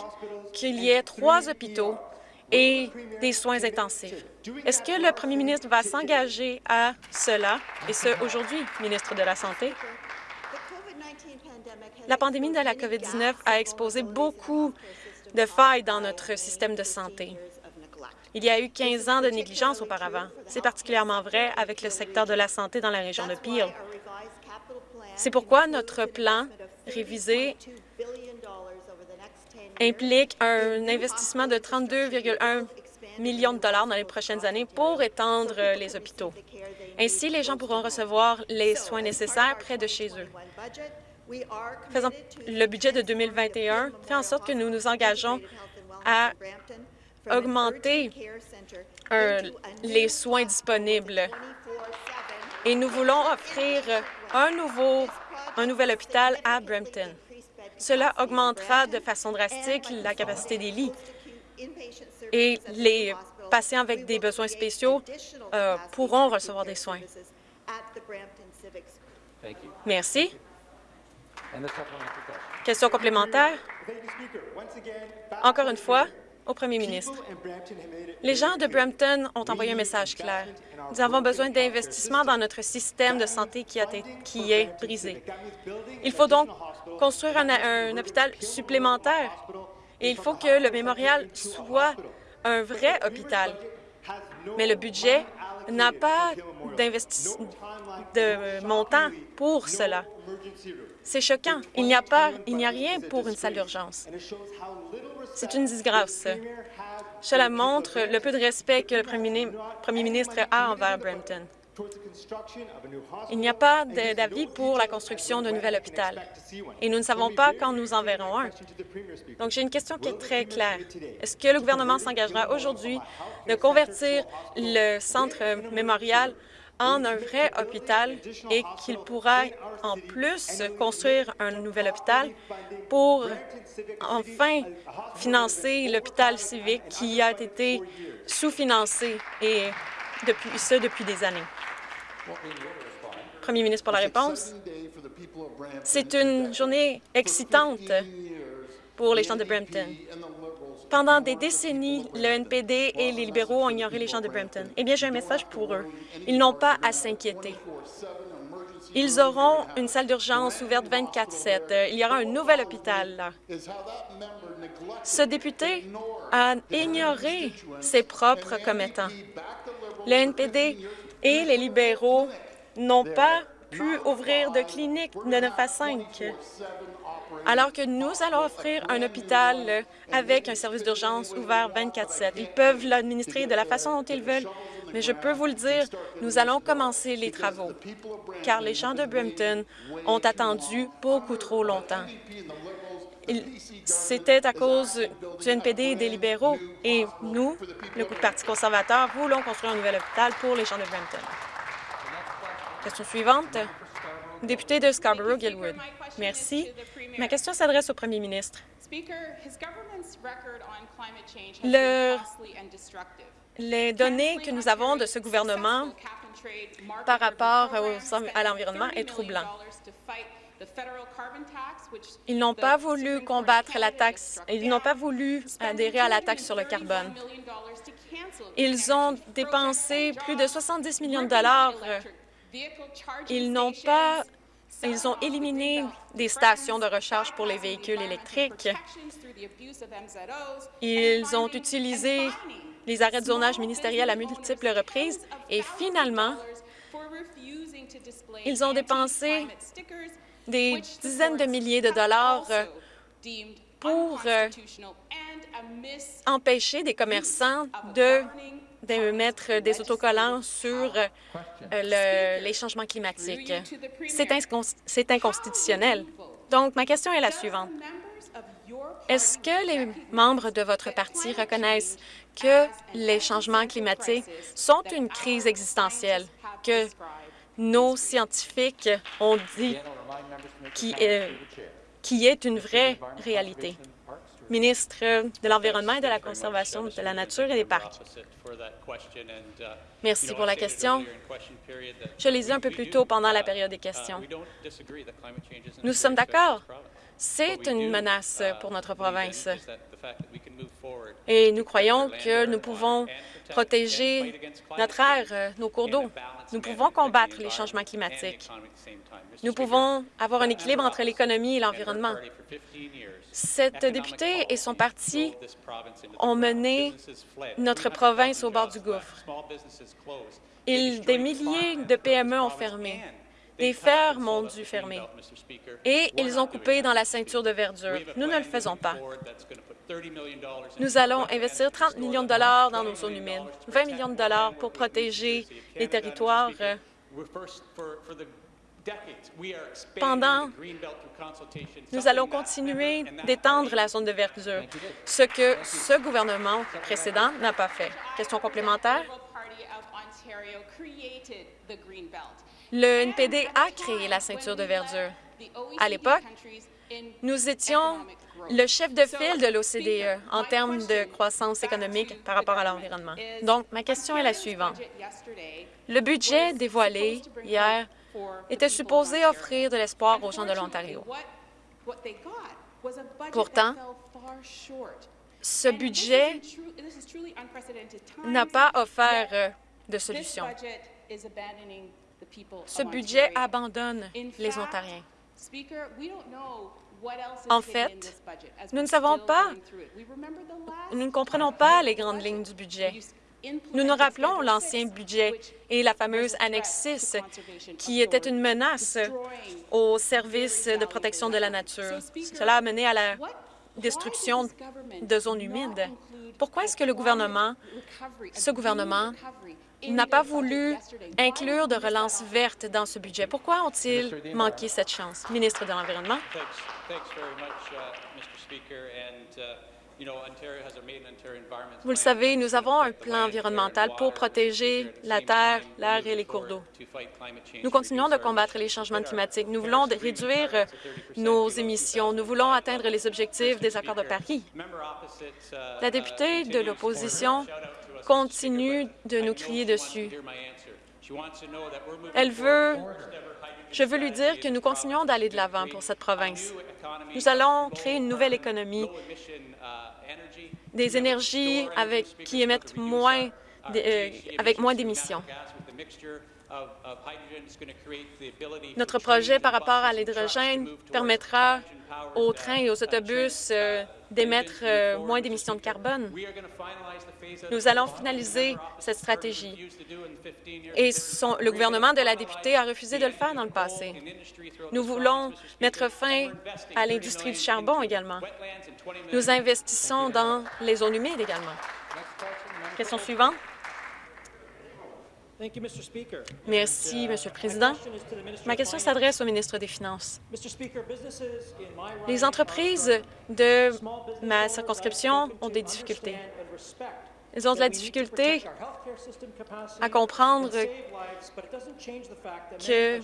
qu'il y ait trois hôpitaux et des soins intensifs. Est-ce que le premier ministre va s'engager à cela, et ce, aujourd'hui, ministre de la Santé? La pandémie de la COVID-19 a exposé beaucoup de failles dans notre système de santé. Il y a eu 15 ans de négligence auparavant. C'est particulièrement vrai avec le secteur de la santé dans la région de Peel. C'est pourquoi notre plan révisé implique un investissement de 32,1 millions de dollars dans les prochaines années pour étendre les hôpitaux. Ainsi, les gens pourront recevoir les soins nécessaires près de chez eux. Faisant, le budget de 2021 fait en sorte que nous nous engageons à augmenter euh, les soins disponibles et nous voulons offrir un, nouveau, un nouvel hôpital à Brampton. Cela augmentera de façon drastique la capacité des lits et les patients avec des besoins spéciaux euh, pourront recevoir des soins. Merci. Question complémentaire. Encore une fois, au premier ministre. Les gens de Brampton ont envoyé un message clair. Nous avons besoin d'investissements dans notre système de santé qui, a qui est brisé. Il faut donc construire un, un hôpital supplémentaire et il faut que le mémorial soit un vrai hôpital. Mais le budget n'a pas de montant pour cela. C'est choquant. Il n'y a pas, il n'y a rien pour une salle d'urgence. C'est une disgrâce. Cela montre le peu de respect que le premier ministre a envers Brampton. Il n'y a pas d'avis pour la construction d'un nouvel hôpital et nous ne savons pas quand nous en verrons un. Donc, j'ai une question qui est très claire. Est-ce que le gouvernement s'engagera aujourd'hui de convertir le centre mémorial en un vrai hôpital et qu'il pourra en plus construire un nouvel hôpital pour enfin financer l'hôpital civique qui a été sous-financé et depuis ce depuis des années. Premier ministre pour la réponse. C'est une journée excitante pour les gens de Brampton. Pendant des décennies, le NPD et les libéraux ont ignoré les gens de Brampton. Eh bien, j'ai un message pour eux. Ils n'ont pas à s'inquiéter. Ils auront une salle d'urgence ouverte 24-7. Il y aura un nouvel hôpital là. Ce député a ignoré ses propres commettants. Le NPD et les libéraux n'ont pas pu ouvrir de clinique de 9 à 5, alors que nous allons offrir un hôpital avec un service d'urgence ouvert 24-7. Ils peuvent l'administrer de la façon dont ils veulent, mais je peux vous le dire, nous allons commencer les travaux, car les gens de Brampton ont attendu beaucoup trop longtemps. C'était à cause du NPD et des libéraux, et nous, le Parti conservateur, voulons construire un nouvel hôpital pour les gens de Brampton. Question suivante. Député de Scarborough-Gilwood. Merci. Ma question s'adresse au premier ministre. les données que nous avons de ce gouvernement par rapport à l'environnement est troublant. Ils n'ont pas voulu combattre la taxe, ils n'ont pas voulu adhérer à la taxe sur le carbone. Ils ont dépensé plus de 70 millions de dollars. Ils n'ont pas Ils ont éliminé des stations de recharge pour les véhicules électriques. Ils ont utilisé les arrêts de zonage ministériels à multiples reprises et finalement, ils ont dépensé des dizaines de milliers de dollars euh, pour euh, empêcher des commerçants de, de mettre des autocollants sur euh, le- les changements climatiques. C'est incons- c'est inconstitutionnel. Donc, ma question est la suivante. Est-ce que les membres de votre parti reconnaissent que les changements climatiques sont une crise existentielle, que nos scientifiques ont dit qui est une vraie réalité? Ministre de l'Environnement et de la Conservation de la Nature et des Parcs. Merci pour la question. Je l'ai dit un peu plus tôt pendant la période des questions. Nous sommes d'accord. C'est une menace pour notre province. Et nous croyons que nous pouvons protéger notre air, nos cours d'eau. Nous pouvons combattre les changements climatiques. Nous pouvons avoir un équilibre entre l'économie et l'environnement. Cette députée et son parti ont mené notre province au bord du gouffre. Des milliers de PME ont fermé. Des fermes ont dû fermer. Et ils ont coupé dans la ceinture de verdure. Nous ne le faisons pas. Nous allons investir 30 millions de dollars dans nos zones humides, 20 millions de dollars pour protéger les territoires. Pendant, nous allons continuer d'étendre la zone de verdure, ce que ce gouvernement précédent n'a pas fait. Question complémentaire? Le NPD a créé la ceinture de verdure. À l'époque, nous étions le chef de file de l'OCDE en termes de croissance économique par rapport à l'environnement. Donc, ma question est la suivante. Le budget dévoilé hier était supposé offrir de l'espoir aux gens de l'Ontario. Pourtant, ce budget n'a pas offert euh, de solution. Ce budget abandonne les Ontariens. En fait, nous ne savons pas, nous ne comprenons pas les grandes lignes du budget. Nous nous rappelons l'ancien budget et la fameuse annexe 6, qui était une menace aux services de protection de la nature. Cela a mené à la destruction de zones humides. Pourquoi est-ce que le gouvernement, ce gouvernement, n'a pas voulu inclure de relance verte dans ce budget? Pourquoi ont-ils manqué cette chance? Ministre de l'Environnement. Vous le savez, nous avons un plan environnemental pour protéger la terre, l'air et les cours d'eau. Nous continuons de combattre les changements climatiques. Nous voulons réduire nos émissions. Nous voulons atteindre les objectifs des accords de Paris. La députée de l'opposition continue de nous crier dessus. Elle veut... Je veux lui dire que nous continuons d'aller de l'avant pour cette province. Nous allons créer une nouvelle économie, des énergies avec, qui émettent moins, euh, d'émissions. Notre projet par rapport à l'hydrogène permettra aux trains et aux autobus euh, d'émettre euh, moins d'émissions de carbone. Nous allons finaliser cette stratégie. Et son- le gouvernement de la députée a refusé de le faire dans le passé. Nous voulons mettre fin à l'industrie du charbon également. Nous investissons dans les zones humides également. Question suivante. Merci, Monsieur le Président. Ma question s'adresse au ministre des Finances. Les entreprises de ma circonscription ont des difficultés. Ils ont de la difficulté à comprendre que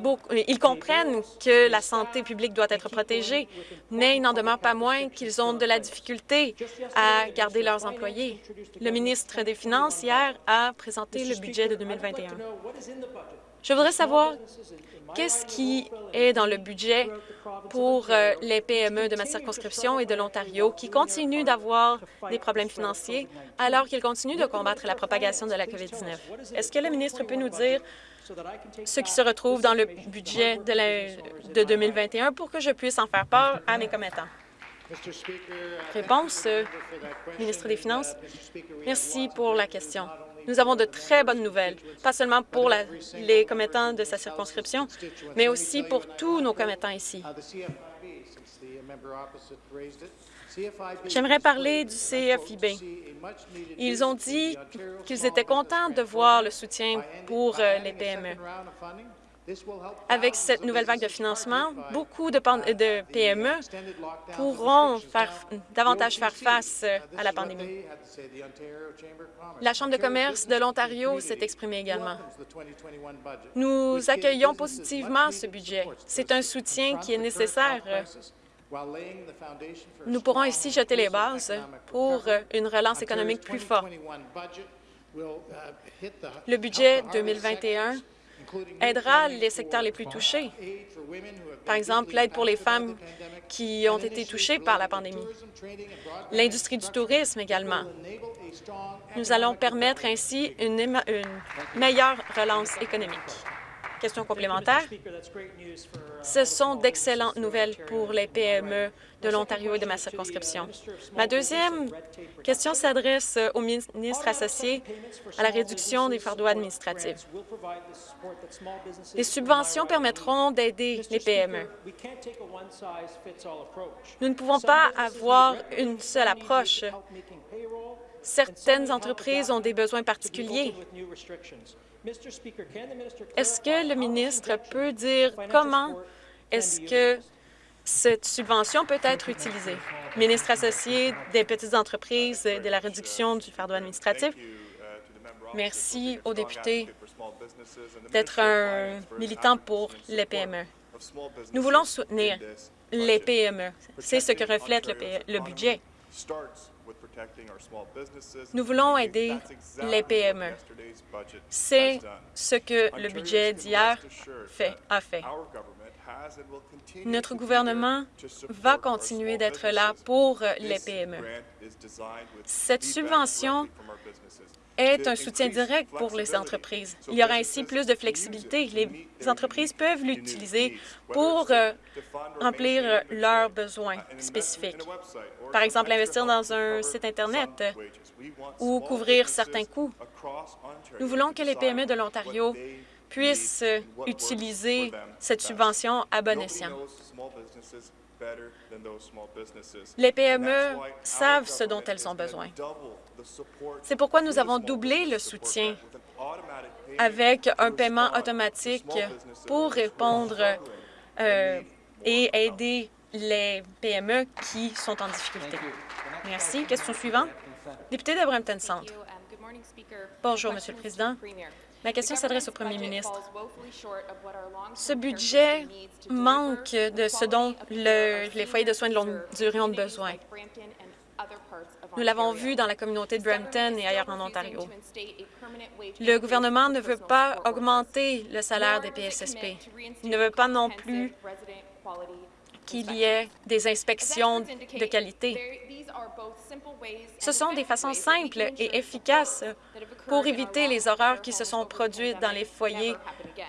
beaucoup- ils comprennent que la santé publique doit être protégée, mais il n'en demeure pas moins qu'ils ont de la difficulté à garder leurs employés. Le ministre des Finances, hier, a présenté le budget de 2021. Je voudrais savoir qu'est-ce qui est dans le budget pour euh, les PME de ma circonscription et de l'Ontario qui continuent d'avoir des problèmes financiers alors qu'ils continuent de combattre la propagation de la COVID-19? Est-ce que le ministre peut nous dire ce qui se retrouve dans le budget de, de 2021 pour que je puisse en faire part à mes commettants? Réponse, euh, ministre des Finances. Merci pour la question. Nous avons de très bonnes nouvelles, pas seulement pour les commettants de sa circonscription, mais aussi pour tous nos commettants ici. J'aimerais parler du CFIB. Ils ont dit qu'ils étaient contents de voir le soutien pour euh, les PME. Avec cette nouvelle vague de financement, beaucoup de, PME pourront faire, davantage faire face euh, à la pandémie. La Chambre de commerce de l'Ontario s'est exprimée également. Nous accueillons positivement ce budget. C'est un soutien qui est nécessaire. Nous pourrons ainsi jeter les bases pour euh, une relance économique plus forte. Le budget 2021 aidera les secteurs les plus touchés. Par exemple, l'aide pour les femmes qui ont été touchées par la pandémie. L'industrie du tourisme également. Nous allons permettre ainsi une, meilleure relance économique. Question complémentaire. Ce sont d'excellentes nouvelles pour les PME de l'Ontario et de ma circonscription. Ma deuxième question s'adresse au ministre associé à la réduction des fardeaux administratifs. Les subventions permettront d'aider les PME. Nous ne pouvons pas avoir une seule approche. Certaines entreprises ont des besoins particuliers. Est-ce que le ministre peut dire comment est-ce que cette subvention peut être utilisée? Ministre associé des petites entreprises et de la réduction du fardeau administratif, merci aux députés d'être un militant pour les PME. Nous voulons soutenir les PME. C'est ce que reflète le, budget. Nous voulons aider les PME. C'est ce que le budget d'hier a fait. Notre gouvernement va continuer d'être là pour les PME. Cette subvention est un soutien direct pour les entreprises. Il y aura ainsi plus de flexibilité. Les entreprises peuvent l'utiliser pour euh, remplir leurs besoins spécifiques. Par exemple, investir dans un site Internet ou couvrir certains coûts. Nous voulons que les PME de l'Ontario puissent utiliser cette subvention à bon escient. Les PME savent ce dont elles ont besoin. C'est pourquoi nous avons doublé le soutien avec un paiement automatique pour répondre euh, et aider les PME qui sont en difficulté. Merci. Question suivante. Député de Brampton Centre. Bonjour, Monsieur le Président. Ma question s'adresse au Premier ministre. Ce budget manque de ce dont le- les foyers de soins de longue durée ont besoin. Nous l'avons vu dans la communauté de Brampton et ailleurs en Ontario. Le gouvernement ne veut pas augmenter le salaire des PSSP. Il ne veut pas non plus qu'il y ait des inspections de qualité. Ce sont des façons simples et efficaces pour éviter les horreurs qui se sont produites dans les foyers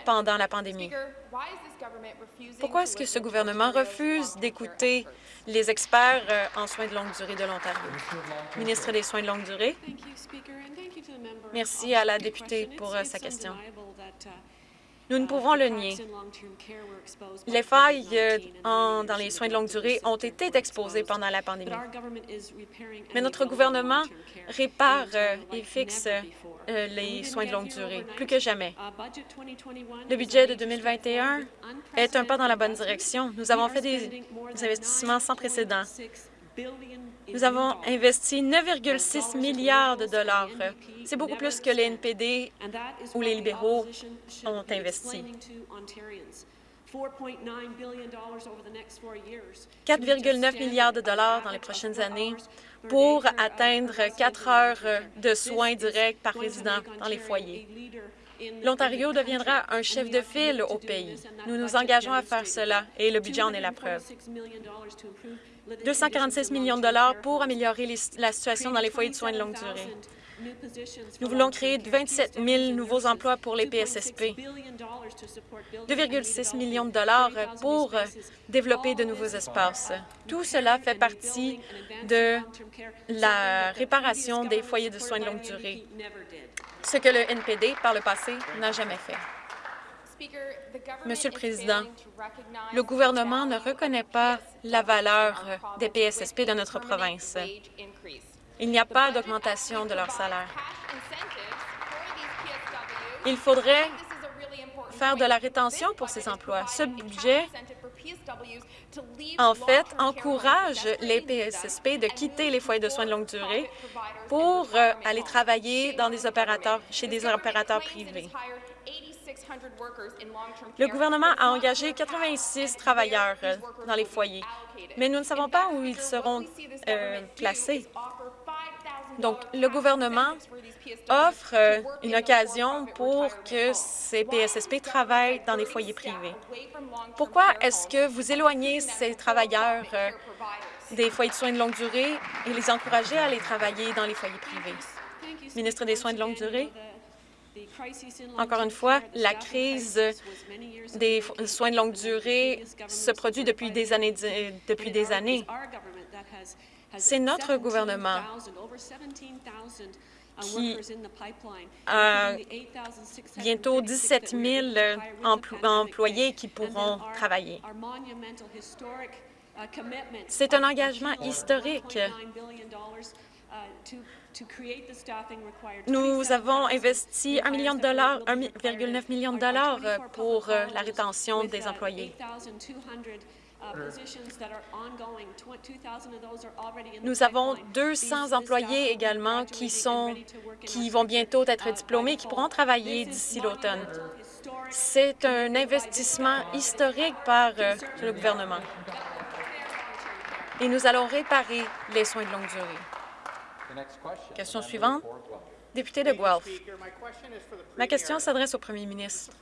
pendant la pandémie. Pourquoi est-ce que ce gouvernement refuse d'écouter les experts euh, en soins de longue durée de l'Ontario? Ministre des Soins de longue durée, merci à la députée pour euh, sa question. Nous ne pouvons le nier. Les failles euh, en- dans les soins de longue durée ont été exposées pendant la pandémie. Mais notre gouvernement répare euh, et fixe euh, les soins de longue durée, plus que jamais. Le budget de 2021 est un pas dans la bonne direction. Nous avons fait des investissements sans précédent. Nous avons investi 9,6 milliards de dollars. C'est beaucoup plus que les NPD ou les libéraux ont investi. 4,9 milliards de dollars dans les prochaines années pour atteindre 4 heures de soins directs par résident dans les foyers. L'Ontario deviendra un chef de file au pays. Nous nous engageons à faire cela et le budget en est la preuve. 246 millions de dollars pour améliorer la situation dans les foyers de soins de longue durée. Nous voulons créer 27 000 nouveaux emplois pour les PSSP, 2,6 millions de dollars pour développer de nouveaux espaces. Tout cela fait partie de la réparation des foyers de soins de longue durée, ce que le NPD, par le passé, n'a jamais fait. Monsieur le Président, le gouvernement ne reconnaît pas la valeur des PSSP de notre province. Il n'y a pas d'augmentation de leur salaire. Il faudrait faire de la rétention pour ces emplois. Ce budget, en fait, encourage les PSSP de quitter les foyers de soins de longue durée pour euh, aller travailler dans des opérateurs, chez des opérateurs privés. Le gouvernement a engagé 86 travailleurs euh, dans les foyers, mais nous ne savons pas où ils seront euh, placés. Donc, le gouvernement offre euh, une occasion pour que ces PSSP travaillent dans des foyers privés. Pourquoi est-ce que vous éloignez ces travailleurs euh, des foyers de soins de longue durée et les encouragez à aller travailler dans les foyers privés? Ministre des Soins de longue durée. Encore une fois, la crise des soins de longue durée se produit depuis des années. Depuis des années. C'est notre gouvernement qui a bientôt 17 000 employés qui pourront travailler. C'est un engagement historique. Nous avons investi 1 million de dollars, 1,9 million de dollars pour la rétention des employés. Nous avons 200 employés également qui, sont, qui vont bientôt être diplômés, qui pourront travailler d'ici l'automne. C'est un investissement historique par euh, le gouvernement. Et nous allons réparer les soins de longue durée. Question suivante. Député de Guelph. Ma question s'adresse au premier ministre.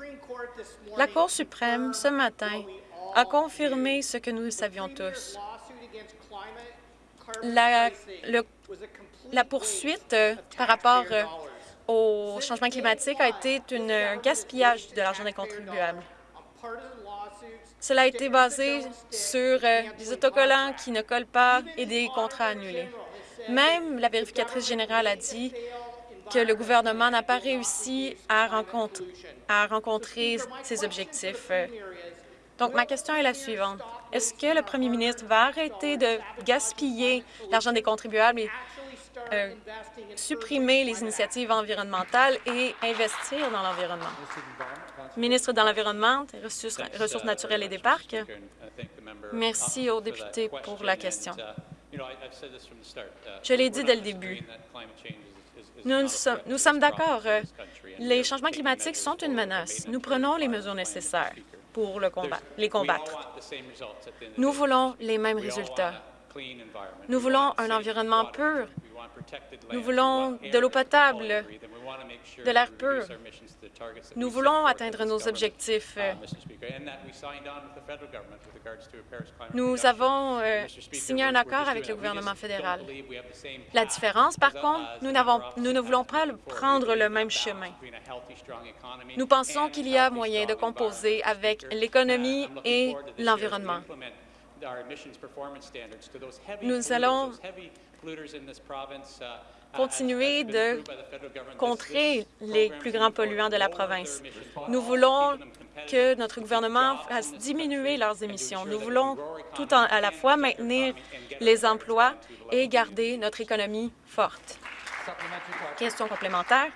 La Cour suprême, ce matin, a confirmé ce que nous savions tous. La, poursuite euh, par rapport euh, au changement climatique a été un gaspillage de l'argent des contribuables. Cela a été basé sur euh, des autocollants qui ne collent pas et des contrats annulés. Même la vérificatrice générale a dit que le gouvernement n'a pas réussi à rencontrer ses objectifs donc, ma question est la suivante. Est-ce que le premier ministre va arrêter de gaspiller l'argent des contribuables et euh, supprimer les initiatives environnementales et investir dans l'environnement? Ministre de l'Environnement, des Ressources naturelles et des Parcs, merci aux députés pour la question. Je l'ai dit dès le début. Nous, sommes, nous sommes d'accord. Euh, les changements climatiques sont une menace. Nous prenons les mesures nécessaires pour le combat, les combattre. Nous voulons les mêmes résultats. Nous voulons un environnement pur. Nous voulons de l'eau potable, de l'air pur. Nous voulons atteindre nos objectifs. Nous avons euh, signé un accord avec le gouvernement fédéral. La différence, par contre, nous, nous ne voulons pas prendre le même chemin. Nous pensons qu'il y a moyen de composer avec l'économie et l'environnement. Nous allons continuer de contrer les plus grands polluants de la province. Nous voulons que notre gouvernement fasse diminuer leurs émissions. Nous voulons tout à la fois maintenir les emplois et garder notre économie forte. Question complémentaire.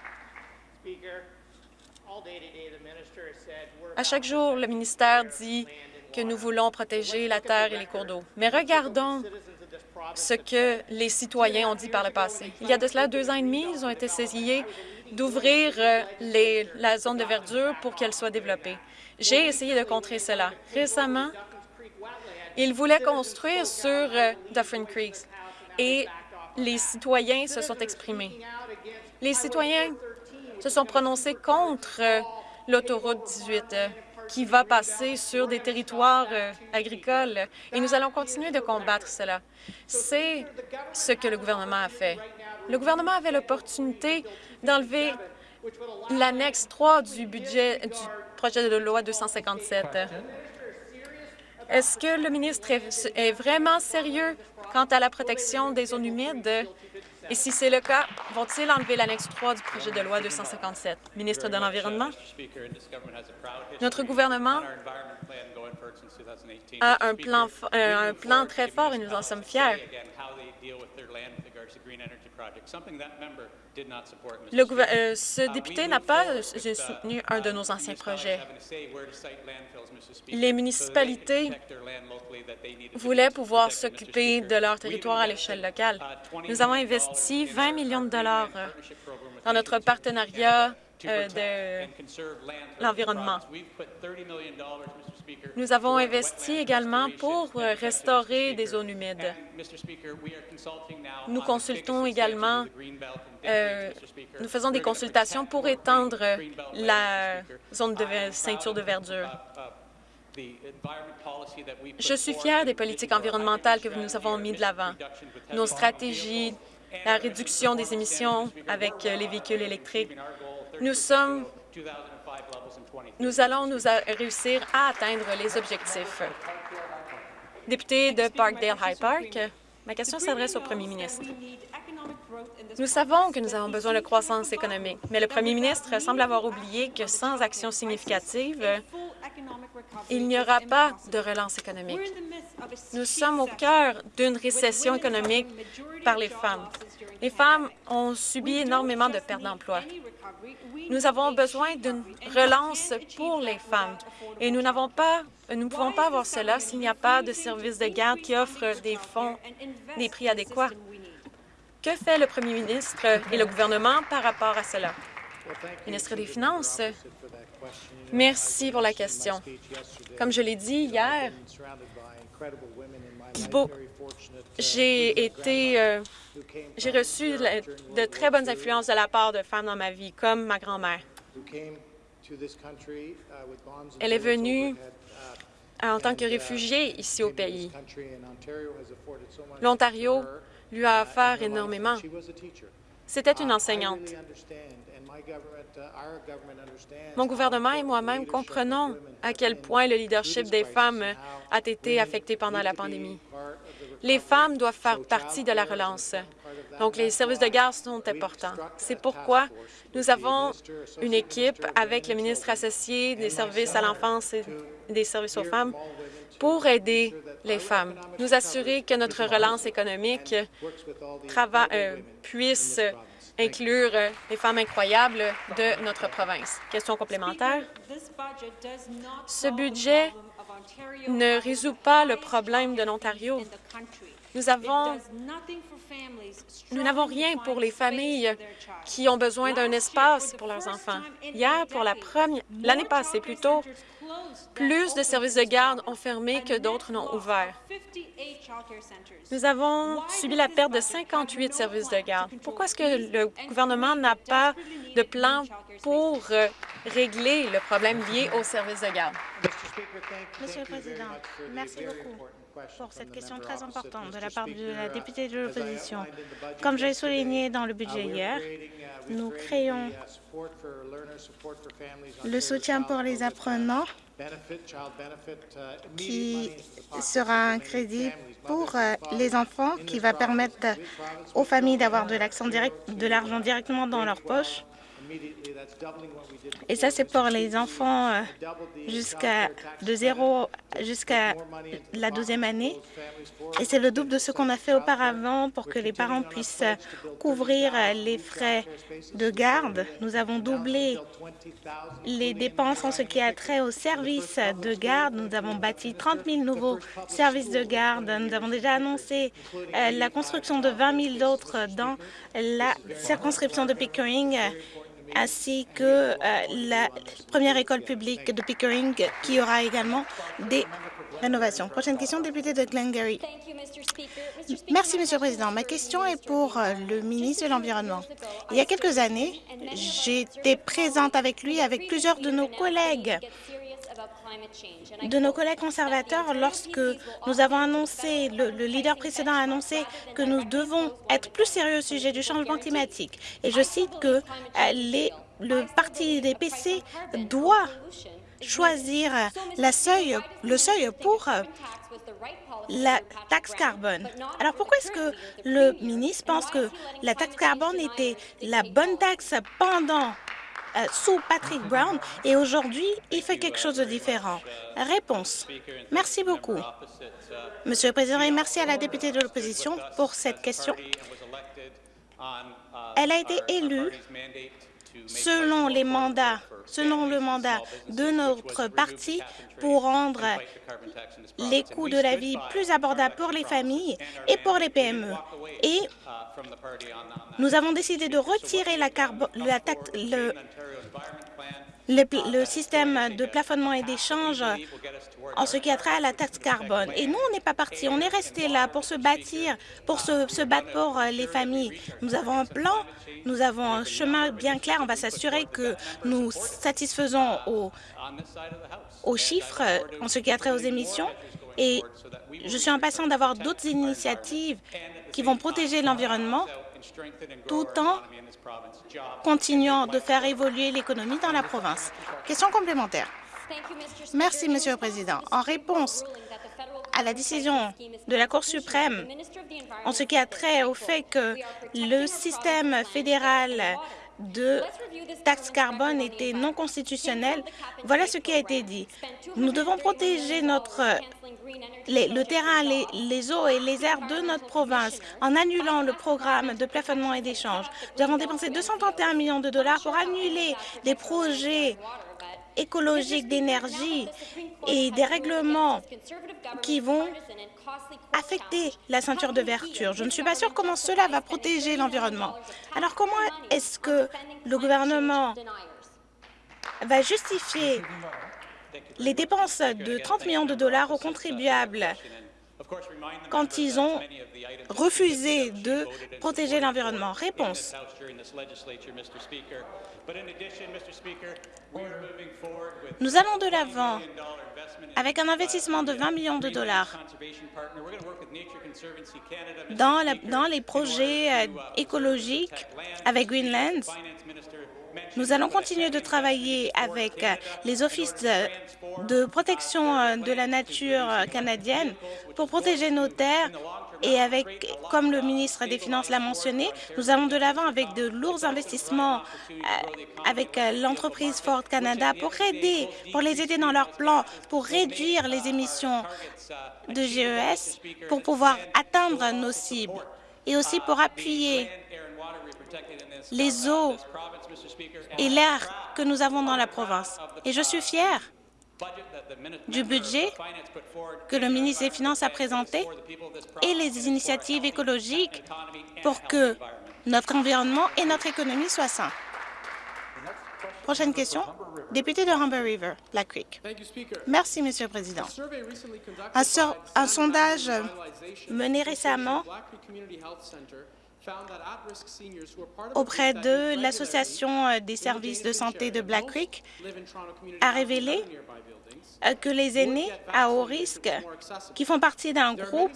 À chaque jour, le ministère dit que nous voulons protéger la terre et les cours d'eau. Mais regardons ce que les citoyens ont dit par le passé. Il y a de cela deux ans et demi, ils ont été saisis d'ouvrir euh, la zone de verdure pour qu'elle soit développée. J'ai essayé de contrer cela. Récemment, ils voulaient construire sur euh, Dufferin Creek et les citoyens se sont exprimés. Les citoyens se sont prononcés contre l'autoroute 18 qui va passer sur des territoires agricoles et nous allons continuer de combattre cela. C'est ce que le gouvernement a fait. Le gouvernement avait l'opportunité d'enlever l'annexe 3 du budget du projet de loi 257. Est-ce que le ministre est vraiment sérieux quant à la protection des zones humides? Et si c'est le cas, vont-ils enlever l'annexe 3 du projet de loi 257? Ministre de l'Environnement, notre gouvernement a un plan, un plan très fort et nous en sommes fiers. Le euh, ce député n'a pas euh, soutenu un de nos anciens projets. Les municipalités voulaient pouvoir s'occuper de leur territoire à l'échelle locale. Nous avons investi 20 millions de dollars dans notre partenariat de l'environnement. Nous avons investi également pour restaurer des zones humides. Nous consultons également, euh, nous faisons des consultations pour étendre la zone de ceinture de verdure. Je suis fier des politiques environnementales que nous avons mis de l'avant. Nos stratégies, la réduction des émissions avec les véhicules électriques. Nous sommes nous allons nous réussir à atteindre les objectifs. Député de Parkdale High Park, ma question s'adresse au premier ministre. Nous savons que nous avons besoin de croissance économique, mais le premier ministre semble avoir oublié que sans action significative, il n'y aura pas de relance économique. Nous sommes au cœur d'une récession économique par les femmes. Les femmes ont subi énormément de pertes d'emploi. Nous avons besoin d'une relance pour les femmes et nous n'avons pas nous ne pouvons pas avoir cela s'il n'y a pas de services de garde qui offrent des fonds, des prix adéquats. Que fait le premier ministre et le gouvernement par rapport à cela? Ministre des Finances, merci pour la question. Comme je l'ai dit hier, j'ai été, euh, j'ai reçu de très bonnes influences de la part de femmes dans ma vie, comme ma grand-mère. Elle est venue en tant que réfugiée ici au pays. L'Ontario lui a offert énormément. C'était une enseignante. Mon gouvernement et moi-même comprenons à quel point le leadership des femmes a été affecté pendant la pandémie. Les femmes doivent faire partie de la relance. Donc, les services de garde sont importants. C'est pourquoi nous avons une équipe avec le ministre associé des services à l'enfance et des services aux femmes pour aider les femmes, nous assurer que notre relance économique euh, puisse inclure les femmes incroyables de notre province. Question complémentaire. Ce budget ne résout pas le problème de l'Ontario. Nous avons nous n'avons rien pour les familles qui ont besoin d'un espace pour leurs enfants. Hier, pour la première, l'année passée plutôt, plus de services de garde ont fermé que d'autres n'ont ouvert. Nous avons subi la perte de 58 services de garde? Pourquoi est-ce que le gouvernement n'a pas de plan pour euh, régler le problème lié aux services de garde? Monsieur le Président, merci beaucoup pour cette question très importante de la part de la députée de l'opposition. Comme j'ai souligné dans le budget hier, nous créons le soutien pour les apprenants qui sera un crédit pour euh, les enfants qui va permettre aux familles d'avoir de l'argent directement dans leur poche et ça, c'est pour les enfants euh, jusqu'à de 0 jusqu'à la 12e année. Et c'est le double de ce qu'on a fait auparavant pour que les parents puissent couvrir les frais de garde. Nous avons doublé les dépenses en ce qui a trait aux services de garde. Nous avons bâti 30 000 nouveaux services de garde. Nous avons déjà annoncé euh, la construction de 20 000 d'autres dans la circonscription de Pickering ainsi que euh, la première école publique de Pickering qui aura également des rénovation. Prochaine question, député de Glengarry. Merci, Monsieur le Président. Ma question est pour euh, le ministre de l'Environnement. Il y a quelques années, j'étais présente avec lui, avec plusieurs de nos collègues de nos collègues conservateurs lorsque nous avons annoncé, le, le, leader précédent a annoncé que nous devons être plus sérieux au sujet du changement climatique. Et je cite que euh, les, le parti des PC doit choisir le seuil pour euh, la taxe carbone. Alors pourquoi est-ce que le ministre pense que la taxe carbone était la bonne taxe pendant sous Patrick Brown et aujourd'hui, il fait quelque chose de différent. Réponse. Merci beaucoup. Monsieur le Président, et merci à la députée de l'opposition pour cette question. Elle a été élue selon les mandats, selon le mandat de notre parti pour rendre les coûts de la vie plus abordables pour les familles et pour les PME. Et nous avons décidé de retirer la, la le, le, système de plafonnement et d'échange en ce qui a trait à la taxe carbone. Et nous, on n'est pas parti, on est resté là pour se bâtir, pour se, battre pour euh, les familles. Nous avons un plan, nous avons un chemin bien clair. On va s'assurer que nous satisfaisons aux, aux chiffres euh, en ce qui a trait aux émissions. Et je suis impatient d'avoir d'autres initiatives qui vont protéger l'environnement tout en continuant de faire évoluer l'économie dans la province. Question complémentaire. Merci, Monsieur le Président. En réponse à la décision de la Cour suprême en ce qui a trait au fait que le système fédéral de taxe carbone était non constitutionnel, voilà ce qui a été dit. Nous devons protéger notre, le terrain, les, les, eaux et les airs de notre province en annulant le programme de plafonnement et d'échange. Nous avons dépensé 231 millions de dollars pour annuler des projets écologiques d'énergie et des règlements qui vont affecter la ceinture de vertu. Je ne suis pas sûre comment cela va protéger l'environnement. Alors comment est-ce que le gouvernement va justifier les dépenses de 30 millions de dollars aux contribuables? Quand ils ont refusé de protéger l'environnement Réponse. Nous allons de l'avant avec un investissement de 20 millions de dollars dans, la, dans les projets euh, écologiques avec Greenland. Nous allons continuer de travailler avec les offices de, protection euh, de la nature canadienne pour protéger nos terres. Et avec, comme le ministre des Finances l'a mentionné, nous allons de l'avant avec de lourds investissements euh, avec euh, l'entreprise Ford Canada pour aider, pour les aider dans leur plan pour réduire les émissions de GES pour pouvoir atteindre nos cibles et aussi pour appuyer les eaux et l'air que nous avons dans la province. Et je suis fière du budget que le ministre des Finances a présenté et les initiatives écologiques pour que notre environnement et notre économie soient sains. Prochaine question, député de Humber River, Black Creek. Merci, Monsieur le Président. Un, un sondage mené récemment auprès de l'Association euh, des services de santé de Black Creek a révélé euh, que les aînés à haut risque qui font partie d'un groupe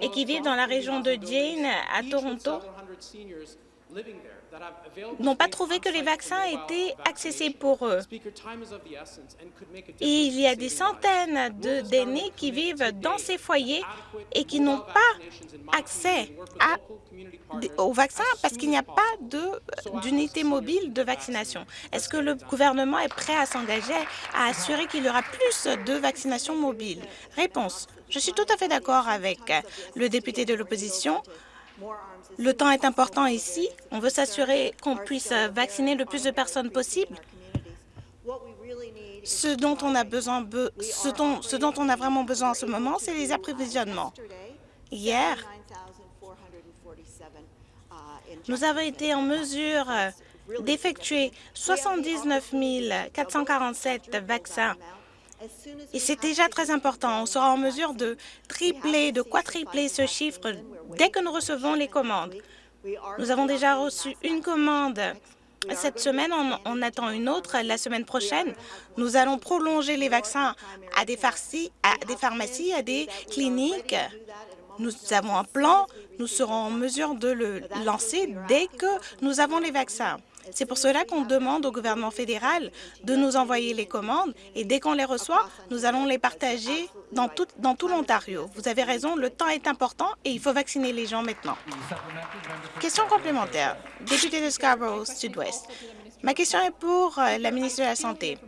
et qui vivent dans la région de Jane à Toronto n'ont pas trouvé que les vaccins étaient accessibles pour eux. Et il y a des centaines d'aînés qui vivent dans ces foyers et qui n'ont pas accès à, aux vaccins parce qu'il n'y a pas d'unité mobile de vaccination. Est-ce que le gouvernement est prêt à s'engager à assurer qu'il y aura plus de vaccinations mobiles? Réponse. Je suis tout à fait d'accord avec le député de l'opposition. Le temps est important ici. On veut s'assurer qu'on puisse vacciner le plus de personnes possible. Ce dont on a vraiment besoin en ce moment, c'est les approvisionnements. Hier, nous avons été en mesure d'effectuer 79 447 vaccins Et c'est déjà très important. On sera en mesure de tripler, de quadrupler ce chiffre dès que nous recevons les commandes. Nous avons déjà reçu une commande cette semaine, on, attend une autre la semaine prochaine. Nous allons prolonger les vaccins à des pharmacies, à des cliniques. Nous avons un plan. Nous serons en mesure de le lancer dès que nous avons les vaccins. C'est pour cela qu'on demande au gouvernement fédéral de nous envoyer les commandes et dès qu'on les reçoit, nous allons les partager dans tout, dans l'Ontario. Vous avez raison, le temps est important et il faut vacciner les gens maintenant. Question complémentaire. Député de Scarborough Sud-Ouest. Ma question est pour euh, la ministre de la Santé.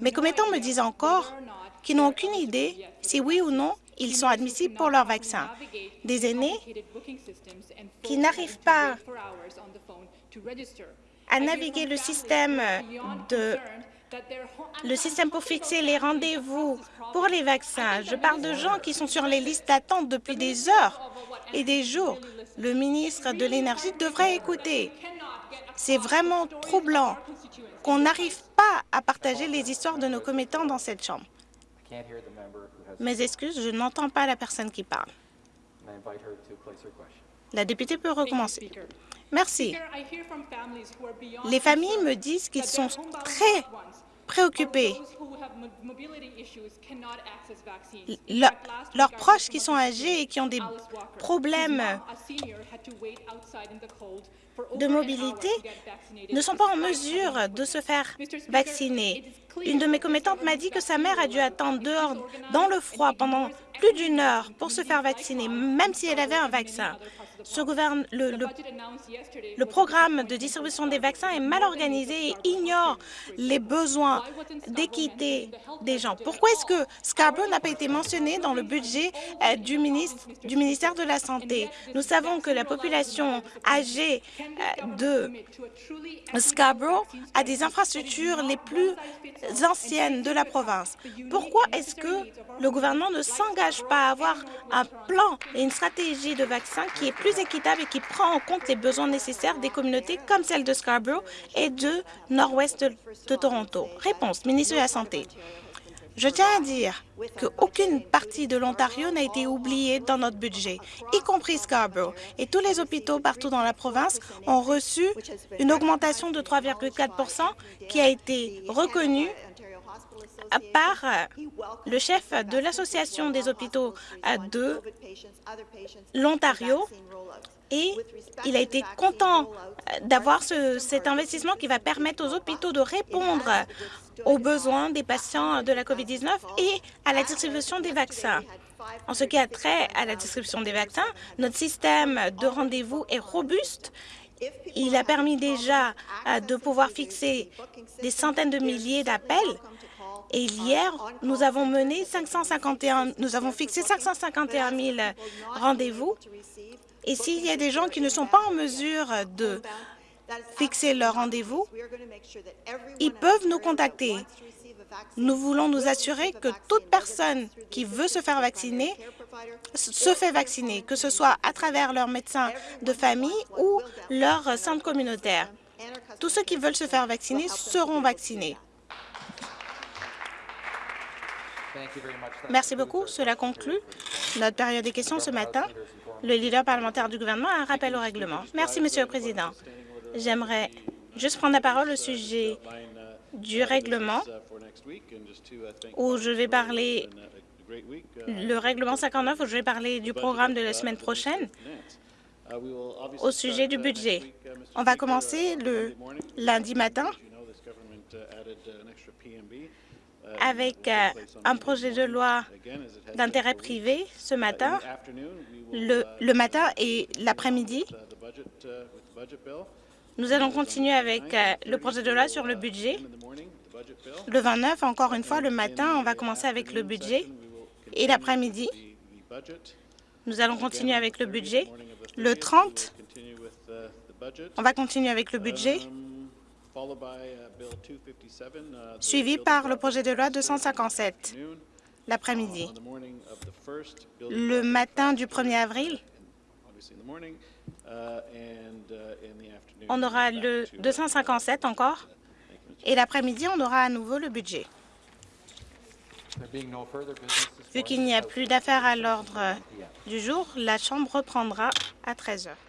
Mes commettants me disent encore qu'ils n'ont aucune idée si oui ou non ils sont admissibles pour leur vaccin. Des aînés qui n'arrivent pas à naviguer le système de le système pour fixer les rendez-vous pour les vaccins. Je parle de gens qui sont sur les listes d'attente depuis des heures et des jours. Le ministre de l'Énergie devrait écouter. C'est vraiment troublant qu'on n'arrive pas à partager les histoires de nos commettants dans cette Chambre. Mes excuses, je n'entends pas la personne qui parle. La députée peut recommencer. Merci. Les familles me disent qu'ils sont très préoccupés. Le, leurs proches qui sont âgés et qui ont des problèmes de mobilité ne sont pas en mesure de se faire vacciner. Une de mes commettantes m'a dit que sa mère a dû attendre dehors dans le froid pendant plus d'une heure pour se faire vacciner, même si elle avait un vaccin. Ce le, programme de distribution des vaccins est mal organisé et ignore les besoins d'équité des gens. Pourquoi est-ce que Scarborough n'a pas été mentionné dans le budget euh, du, du ministère de la Santé? Nous savons que la population âgée euh, de Scarborough a des infrastructures les plus anciennes de la province. Pourquoi est-ce que le gouvernement ne s'engage pas à avoir un plan et une stratégie de vaccins qui est plus équitable et qui prend en compte les besoins nécessaires des communautés comme celle de Scarborough et de nord-ouest de, de Toronto? Réponse, ministre de la Santé. Je tiens à dire qu'aucune partie de l'Ontario n'a été oubliée dans notre budget, y compris Scarborough. Et tous les hôpitaux partout dans la province ont reçu une augmentation de 3,4 qui a été reconnue par le chef de l'Association des hôpitaux de l'Ontario et il a été content d'avoir ce, cet investissement qui va permettre aux hôpitaux de répondre aux besoins des patients de la COVID-19 et à la distribution des vaccins. En ce qui a trait à la distribution des vaccins, notre système de rendez-vous est robuste. Il a permis déjà de pouvoir fixer des centaines de milliers d'appels et hier, nous avons mené 551, nous avons fixé 551 000 rendez-vous. Et s'il y a des gens qui ne sont pas en mesure de fixer leur rendez-vous, ils peuvent nous contacter. Nous voulons nous assurer que toute personne qui veut se faire vacciner se fait vacciner, que ce soit à travers leur médecin de famille ou leur centre communautaire. Tous ceux qui veulent se faire vacciner seront vaccinés. Merci beaucoup. Cela conclut notre période des questions ce matin. Le leader parlementaire du gouvernement a un rappel au règlement. Merci, Monsieur le Président. J'aimerais juste prendre la parole au sujet du règlement où je vais parler le règlement 59 où je vais parler du programme de la semaine prochaine au sujet du budget. On va commencer le lundi matin avec euh, un projet de loi d'intérêt privé ce matin, le, matin et l'après-midi. Nous allons continuer avec euh, le projet de loi sur le budget. Le 29, encore une fois, le matin, on va commencer avec le budget. Et l'après-midi, nous allons continuer avec le budget. Le 30, on va continuer avec le budget suivi par le projet de loi 257 l'après-midi. Le matin du 1er avril, on aura le 257 encore, et l'après-midi, on aura à nouveau le budget. Vu qu'il n'y a plus d'affaires à l'ordre du jour, la Chambre reprendra à 13 heures.